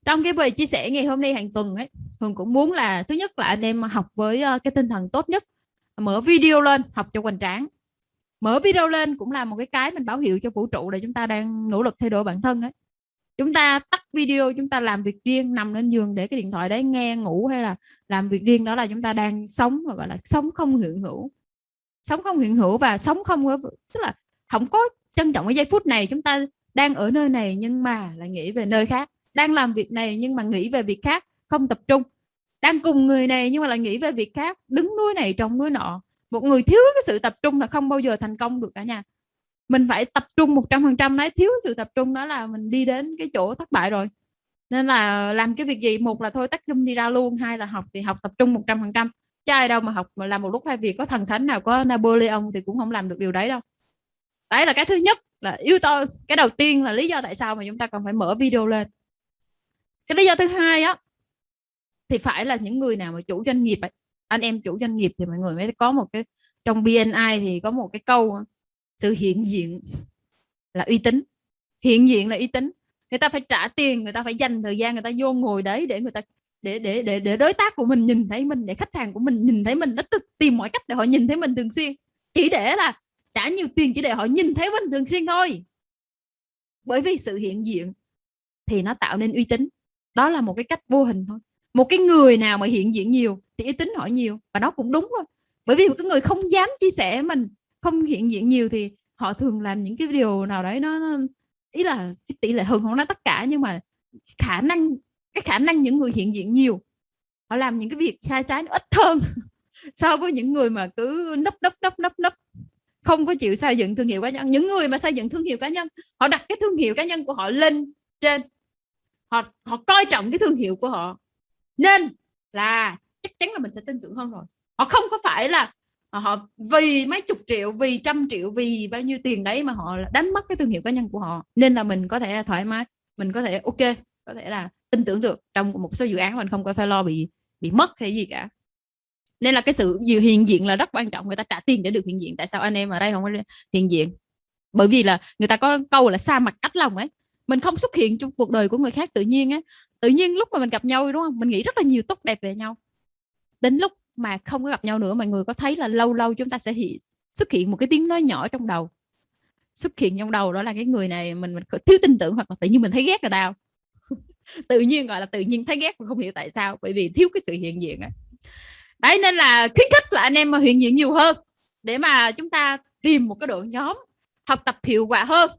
Trong cái bài chia sẻ ngày hôm nay hàng tuần ấy, Hường cũng muốn là, thứ nhất là anh em học với ờ, cái tinh thần tốt nhất, mở video lên, học cho hoành tráng mở video lên cũng là một cái cái mình báo hiệu cho vũ trụ là chúng ta đang nỗ lực thay đổi bản thân ấy. Chúng ta tắt video, chúng ta làm việc riêng, nằm lên giường để cái điện thoại đấy nghe, ngủ hay là làm việc riêng, đó là chúng ta đang sống gọi là sống không hiện hữu. Sống không hiện hữu và sống không tức là không có trân trọng cái giây phút này, chúng ta đang ở nơi này nhưng mà lại nghĩ về nơi khác. Đang làm việc này nhưng mà nghĩ về việc khác, không tập trung. Đang cùng người này nhưng mà lại nghĩ về việc khác, đứng núi này trồng núi nọ một người thiếu cái sự tập trung là không bao giờ thành công được cả nhà. Mình phải tập trung 100% đấy, thiếu sự tập trung đó là mình đi đến cái chỗ thất bại rồi. Nên là làm cái việc gì? Một là thôi tắt zoom đi ra luôn, hai là học thì học tập trung 100% chứ ai đâu mà học mà làm một lúc hai việc, có thần thánh nào, có Napoleon thì cũng không làm được điều đấy đâu. Đấy là cái thứ nhất, là yếu tố, cái đầu tiên là lý do tại sao mà chúng ta còn phải mở video lên. Cái lý do thứ hai á, thì phải là những người nào mà chủ doanh nghiệp ấy anh em chủ doanh nghiệp thì mọi người mới có một cái, trong BNI thì có một cái câu, sự hiện diện là uy tín. Hiện diện là uy tín. Người ta phải trả tiền, người ta phải dành thời gian, người ta vô ngồi đấy để người ta, để để để để đối tác của mình nhìn thấy mình, để khách hàng của mình nhìn thấy mình, nó tìm mọi cách để họ nhìn thấy mình thường xuyên. Chỉ để là trả nhiều tiền, chỉ để họ nhìn thấy mình thường xuyên thôi. Bởi vì sự hiện diện thì nó tạo nên uy tín. Đó là một cái cách vô hình thôi. Một cái người nào mà hiện diện nhiều thì uy tín họ nhiều và nó cũng đúng thôi. Bởi vì một cái người không dám chia sẻ mình không hiện diện nhiều thì họ thường làm những cái điều nào đấy nó, nó ý là cái tỷ lệ hơn không nói tất cả nhưng mà khả năng cái khả năng những người hiện diện nhiều họ làm những cái việc sai trái nó ít hơn <laughs> so với những người mà cứ nấp nấp nấp nấp nấp không có chịu xây dựng thương hiệu cá nhân. Những người mà xây dựng thương hiệu cá nhân họ đặt cái thương hiệu cá nhân của họ lên trên họ họ coi trọng cái thương hiệu của họ. Nên là chắc chắn là mình sẽ tin tưởng hơn rồi. Họ không có phải là à, họ vì mấy chục triệu, vì trăm triệu, vì bao nhiêu tiền đấy mà họ đánh mất cái thương hiệu cá nhân của họ. Nên là mình có thể thoải mái, mình có thể, ok, có thể là tin tưởng được trong một số dự án mình không có phải lo bị bị mất hay gì cả. Nên là cái sự hiện diện là rất quan trọng, người ta trả tiền để được hiện diện. Tại sao anh em ở đây không có hiện diện? Bởi vì là người ta có câu là xa mặt cách lòng ấy. Mình không xuất hiện trong cuộc đời của người khác tự nhiên á tự nhiên lúc mà mình gặp nhau, đúng không? Mình nghĩ rất là nhiều tốt đẹp về nhau đến lúc mà không có gặp nhau nữa mọi người có thấy là lâu lâu chúng ta sẽ hiện, xuất hiện một cái tiếng nói nhỏ trong đầu. Xuất hiện trong đầu đó là cái người này mình, mình thiếu tin tưởng hoặc là tự nhiên mình thấy ghét rồi đau. <laughs> Tự nhiên gọi là tự nhiên thấy ghét mà không hiểu tại sao bởi vì thiếu cái sự hiện diện ấy. đấy nên là khuyến khích là anh em mà hiện diện nhiều hơn để mà chúng ta tìm một cái đội nhóm học tập hiệu quả hơn.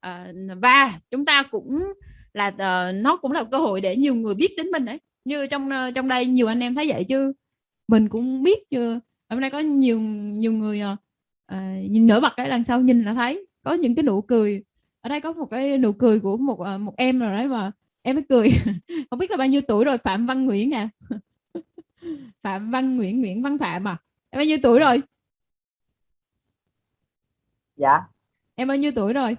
À, và chúng ta cũng là uh, nó cũng là cơ hội để nhiều người biết đến mình đấy như trong uh, trong đây nhiều anh em thấy vậy chứ. Mình cũng biết chưa hôm nay có nhiều nhiều người uh, nhìn nổi bật đấy lần sau nhìn là thấy. Có những cái nụ cười. Ở đây có một cái nụ cười của một uh, một em rồi đấy mà em mới cười. <laughs> Không biết là bao nhiêu tuổi rồi phạm văn nguyễn à? <laughs> Phạm văn nguyễn nguyễn văn phạm à? Em bao nhiêu tuổi rồi? Dạ. Em bao nhiêu tuổi rồi?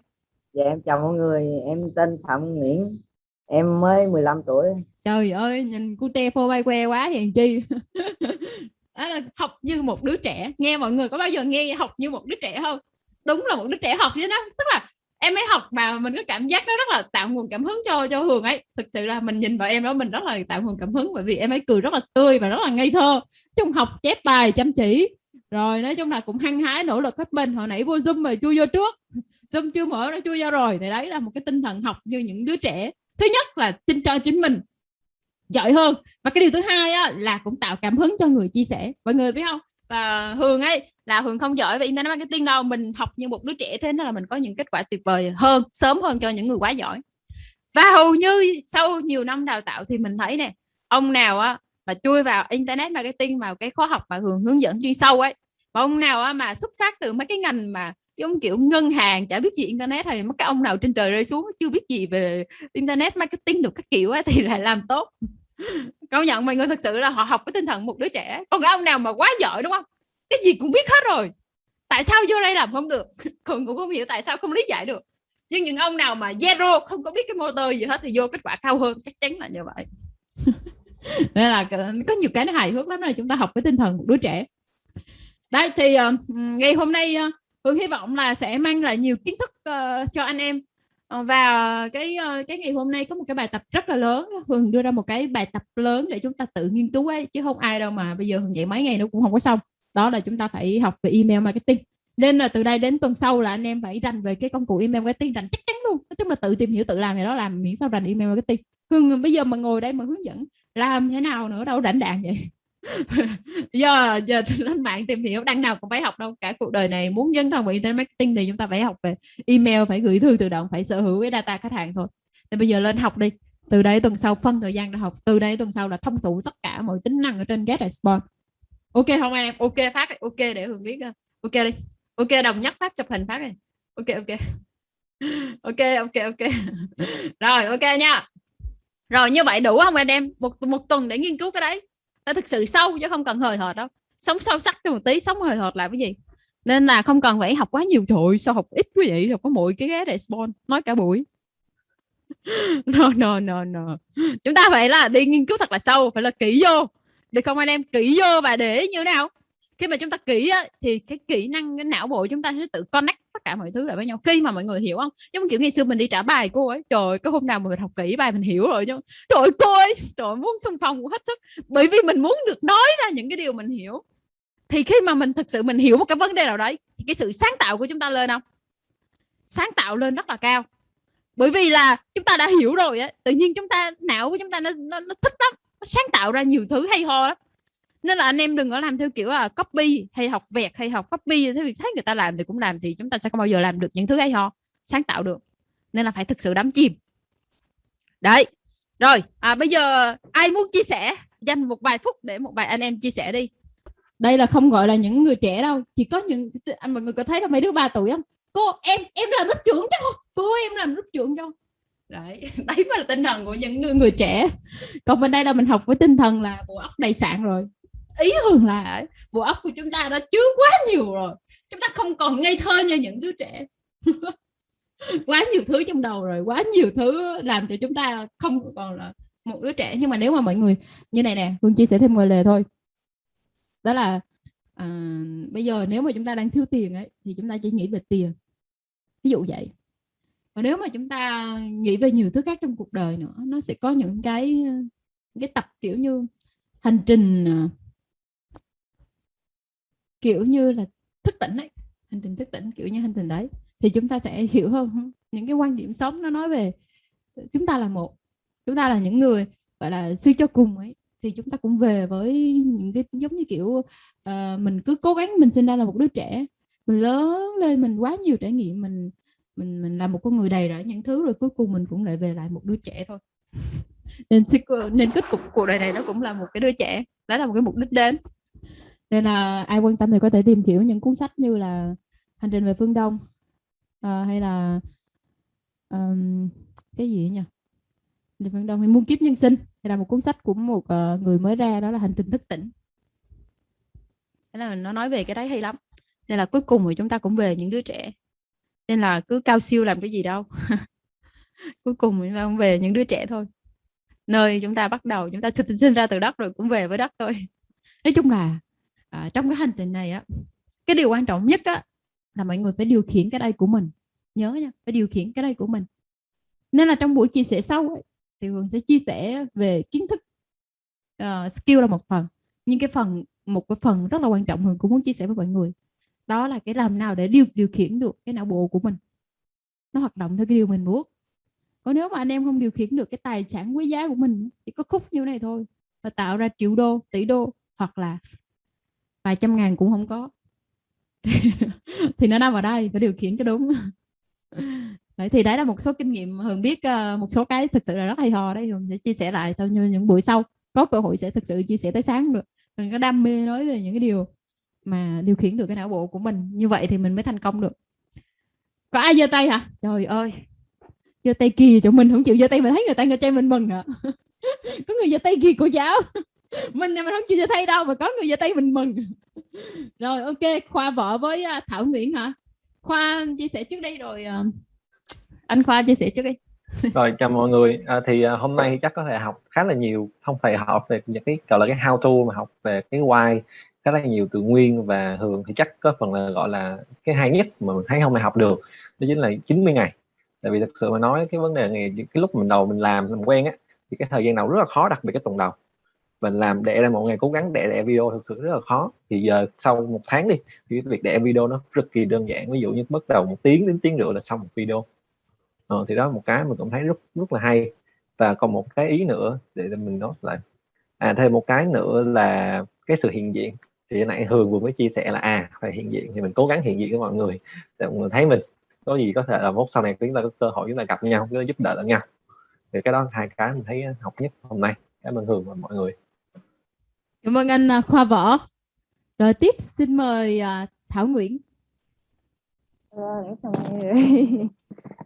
Dạ em chào mọi người. Em tên phạm nguyễn. Em mới 15 tuổi trời ơi nhìn cu te phô bay que quá hiền chi? <laughs> À, học như một đứa trẻ. Nghe mọi người có bao giờ nghe học như một đứa trẻ không? Đúng là một đứa trẻ học với nó tức là em ấy học mà mình có cảm giác nó rất là tạo nguồn cảm hứng cho cho Hường ấy. Thực sự là mình nhìn vào em đó mình rất là tạo nguồn cảm hứng bởi vì em ấy cười rất là tươi và rất là ngây thơ. Chung học chép bài chăm chỉ. Rồi nói chung là cũng hăng hái nỗ lực hết mình. Hồi nãy vô zoom mà chui vô trước. <laughs> Zoom chưa mở nó chui vô rồi. Thì đấy là một cái tinh thần học như những đứa trẻ. Thứ nhất là tin cho chính mình giỏi hơn. Và cái điều thứ hai á, là cũng tạo cảm hứng cho người chia sẻ. Mọi người biết không? Và Hường ấy là Hường không giỏi về internet marketing đâu. Mình học như một đứa trẻ thế nên là mình có những kết quả tuyệt vời hơn sớm hơn cho những người quá giỏi. Và hầu như sau nhiều năm đào tạo thì mình thấy nè ông nào á mà chui vào internet marketing vào cái khóa học mà Hường hướng dẫn chuyên sâu ấy và ông nào á, mà xuất phát từ mấy cái ngành mà giống kiểu ngân hàng chả biết gì internet hay mất cái ông nào trên trời rơi xuống chưa biết gì về internet marketing được các kiểu ấy, <laughs> thì lại làm tốt. Công nhận mọi người thật sự là họ học với tinh thần một đứa trẻ. Còn cái ông nào mà quá giỏi đúng không? Cái gì cũng biết hết rồi. Tại sao vô đây làm không được? <laughs> Còn cũng không hiểu tại sao không lý giải được. Nhưng những ông nào mà zero không có biết cái motor gì hết thì vô kết quả cao hơn chắc chắn là như vậy. <laughs> Nên là có nhiều cái nó hài hước lắm là chúng ta học với tinh thần một đứa trẻ. Đấy thì uh, ngày hôm nay uh, Hương hy vọng là sẽ mang lại nhiều kiến thức uh, cho anh em. Uh, và cái uh, cái ngày hôm nay có một cái bài tập rất là lớn. Hương đưa ra một cái bài tập lớn để chúng ta tự nghiên cứu ấy chứ không ai đâu mà bây giờ Hương dạy mấy ngày nó cũng không có xong. Đó là chúng ta phải học về email marketing. Nên là từ đây đến tuần sau là anh em phải rành về cái công cụ email marketing rành chắc chắn luôn. Nói chung là tự tìm hiểu tự làm thì đó làm miễn sao rành email marketing. Hương bây giờ mà ngồi đây mà hướng dẫn làm thế nào nữa đâu rảnh đạn vậy? Giờ giờ <laughs> lên mạng tìm hiểu, đăng nào cũng phải học đâu. Cả cuộc đời này muốn dân thân về internet marketing thì chúng ta phải học về email, phải gửi thư tự động, phải sở hữu cái data khách hàng thôi. Thì bây giờ lên học đi. Từ đây tuần sau, phân thời gian ra học. Từ đây tuần sau là thông tụ tất cả mọi tính năng ở trên get response ok không anh em? Ok phát ok để hường biết ok đi. Ok, đồng nhất phát, chụp hình phát đi. Ok ok. <laughs> Ok ok ok. <laughs> Rồi, ok nha. Rồi, như vậy đủ không anh em? Một một tuần để nghiên cứu cái đấy nó thực sự sâu chứ không cần hời hợt đâu. Sống sâu sắc cho một tí sống hời hợt là cái gì? Nên là không cần phải học quá nhiều trội sao học ít quý vị học có mỗi cái ghé để spawn nói cả buổi. <laughs> No no no no. Chúng ta phải là đi nghiên cứu thật là sâu phải là kỹ vô. Được không anh em? Kỹ vô và để như thế nào? Khi mà chúng ta kỹ á, thì cái kỹ năng cái não bộ chúng ta sẽ tự connect tất cả mọi thứ lại với nhau. Khi mà mọi người hiểu không? Giống kiểu ngày xưa mình đi trả bài cô ấy trời cái hôm nào mà mình học kỹ bài mình hiểu rồi nhưng trời cô ấy trời muốn xung phong hết sức. Bởi vì mình muốn được nói ra những cái điều mình hiểu. Thì khi mà mình thực sự mình hiểu một cái vấn đề nào đấy thì cái sự sáng tạo của chúng ta lên không? Sáng tạo lên rất là cao. Bởi vì là chúng ta đã hiểu rồi ấy, tự nhiên chúng ta não của chúng ta nó, nó, nó thích lắm. Nó sáng tạo ra nhiều thứ hay ho lắm nên là anh em đừng có làm theo kiểu là copy hay học vẹt hay học copy. Thế việc thấy người ta làm thì cũng làm thì chúng ta sẽ không bao giờ làm được những thứ hay ho sáng tạo được. Nên là phải thực sự đắm chìm. Đấy. Rồi à, bây giờ ai muốn chia sẻ? Dành một vài phút để một vài anh em chia sẻ đi. Đây là không gọi là những người trẻ đâu. Chỉ có những anh mọi người có thấy đâu mấy đứa ba tuổi không? Cô em em làm lớp trưởng cho. Cô em làm lớp trưởng cho. Đấy. <laughs> Đấy mới là tinh thần của những người, người trẻ. Còn bên đây là mình học với tinh thần là bộ óc đầy sạn rồi ý hơn là bộ óc của chúng ta đã chứa quá nhiều rồi. Chúng ta không còn ngây thơ như những đứa trẻ. <laughs> Quá nhiều thứ trong đầu rồi quá nhiều thứ làm cho chúng ta không còn là một đứa trẻ. Nhưng mà nếu mà mọi người như này nè Hương chia sẻ thêm một lời thôi. Đó là à, bây giờ nếu mà chúng ta đang thiếu tiền ấy thì chúng ta chỉ nghĩ về tiền. Ví dụ vậy. Và nếu mà chúng ta nghĩ về nhiều thứ khác trong cuộc đời nữa nó sẽ có những cái cái tập kiểu như hành trình à, kiểu như là thức tỉnh ấy hành trình thức tỉnh kiểu như hành trình đấy thì chúng ta sẽ <laughs> hiểu hơn những cái quan điểm sống nó nói về chúng ta là một chúng ta là những người gọi là suy cho cùng ấy. Thì chúng ta cũng về với những cái giống như kiểu uh, mình cứ cố gắng mình sinh ra là một đứa trẻ mình lớn lên mình quá nhiều trải nghiệm mình mình mình là một con người đầy rẫy những thứ rồi cuối cùng mình cũng lại về lại một đứa trẻ thôi. <laughs> Nên nên kết cục cuộc đời này nó cũng là một cái đứa trẻ đó là một cái mục đích đến nên là ai quan tâm thì có thể tìm hiểu những cuốn sách như là hành trình về phương đông à, hay là um, cái gì nhỉ? Về phương đông hay muôn kiếp nhân sinh. Hay là một cuốn sách của một uh, người mới ra đó là hành trình thức tỉnh. Thế là nó nói về cái đấy hay lắm. Nên là cuối cùng thì chúng ta cũng về những đứa trẻ. Nên là cứ cao siêu làm cái gì đâu. <laughs> Cuối cùng chúng ta cũng về những đứa trẻ thôi. Nơi chúng ta bắt đầu chúng ta sinh ra từ đất rồi cũng về với đất thôi. <laughs> Nói chung là à, trong cái hành trình này á cái điều quan trọng nhất á là mọi người phải điều khiển cái đây của mình. Nhớ nha phải điều khiển cái đây của mình. Nên là trong buổi chia sẻ sau ấy, thì Hường sẽ chia sẻ về kiến thức uh, skill là một phần nhưng cái phần một cái phần rất là quan trọng Hường cũng muốn chia sẻ với mọi người. Đó là cái làm nào để điều điều khiển được cái não bộ của mình. Nó hoạt động theo cái điều mình muốn. Còn nếu mà anh em không điều khiển được cái tài sản quý giá của mình thì có khúc như này thôi và tạo ra triệu đô tỷ đô hoặc là vài trăm ngàn cũng không có. Thì <laughs> nó nằm ở đây, phải điều khiển cho đúng. <laughs> Đấy, thì đấy là một số kinh nghiệm hường biết ờ, một số cái thực sự là rất hay ho đấy, hường sẽ chia sẻ lại theo như những buổi sau có cơ hội sẽ thực sự chia sẻ tới sáng được. Mình có đam mê nói về những cái điều mà điều khiển được cái não bộ của mình. Như vậy thì mình mới thành công được. Có ai giơ tay hả? Trời ơi! Giơ tay kia chỗ mình không chịu giơ tay mà thấy người ta giơ chơi mình mừng à <laughs> có người giơ tay kia cô giáo mình mình không chịu giơ tay đâu mà có người giơ tay mình mừng. Rồi ok khoa vợ với à, thảo nguyễn hả? Khoa chia sẻ trước đây rồi à, anh khoa chia sẻ trước đi. Rồi chào mọi người. À, thì à, hôm nay chắc có thể học khá là nhiều không phải học về những cái gọi là cái how to mà học về cái why khá là nhiều từ nguyên và thường thì chắc có phần là gọi là cái hay nhất mà mình thấy không ai học được đó chính là 90 ngày. Tại vì thực sự mà nói cái vấn đề này cái lúc mình đầu mình làm làm quen á thì cái thời gian đầu rất là khó đặc biệt cái tuần đầu mình làm để ra một ngày cố gắng để đẻ video thực sự rất là khó. Thì giờ sau một tháng đi thì việc đẻ video nó cực kỳ đơn giản. Ví dụ như bắt đầu một tiếng đến tiếng rưỡi là xong một video. Ờ, thì đó là một cái mình cũng thấy rất rất là hay. Và còn một cái ý nữa để mình nói lại à thêm một cái nữa là cái sự hiện diện. Thì nãy Hường vừa mới chia sẻ là à phải hiện diện thì mình cố gắng hiện diện với mọi người. Để mọi người thấy mình có gì có thể là mốt sau này chúng ta có cơ hội chúng ta gặp nhau chúng ta giúp đỡ lẫn nhau. Thì cái đó hai cái mình thấy à, học nhất hôm nay. Cảm ơn Hường và mọi người cảm ơn anh à, Khoa Võ. Rồi tiếp xin mời à, Thảo Nguyễn. Dạ vâng, <laughs>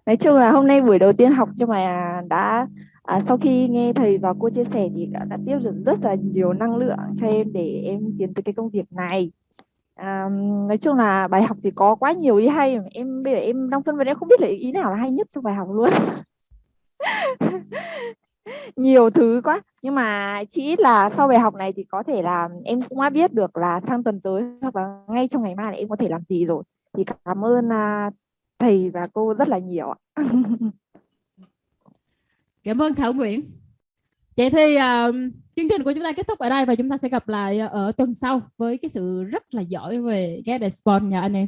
nói chung là hôm nay buổi đầu tiên học cho mà đã à, sau khi nghe thầy và cô chia sẻ thì đã, đã tiếp được rất là nhiều năng lượng cho em để em tiến tới cái công việc này. À, nói chung là bài học thì có quá nhiều ý hay em bây giờ em đang phân vân em không biết là ý nào là hay nhất trong bài học luôn. <laughs> nhiều thứ quá. Nhưng mà chỉ ít là sau bài học này thì có thể là em cũng đã biết được là sang tuần tới hoặc là ngay trong ngày mai là em có thể làm gì rồi. Thì cảm ơn à, thầy và cô rất là nhiều ạ. <laughs> Cảm ơn Thảo Nguyễn. Vậy thì uh, chương trình của chúng ta kết thúc ở đây và chúng ta sẽ gặp lại ở tuần sau với cái sự rất là giỏi về get spawn nha anh em.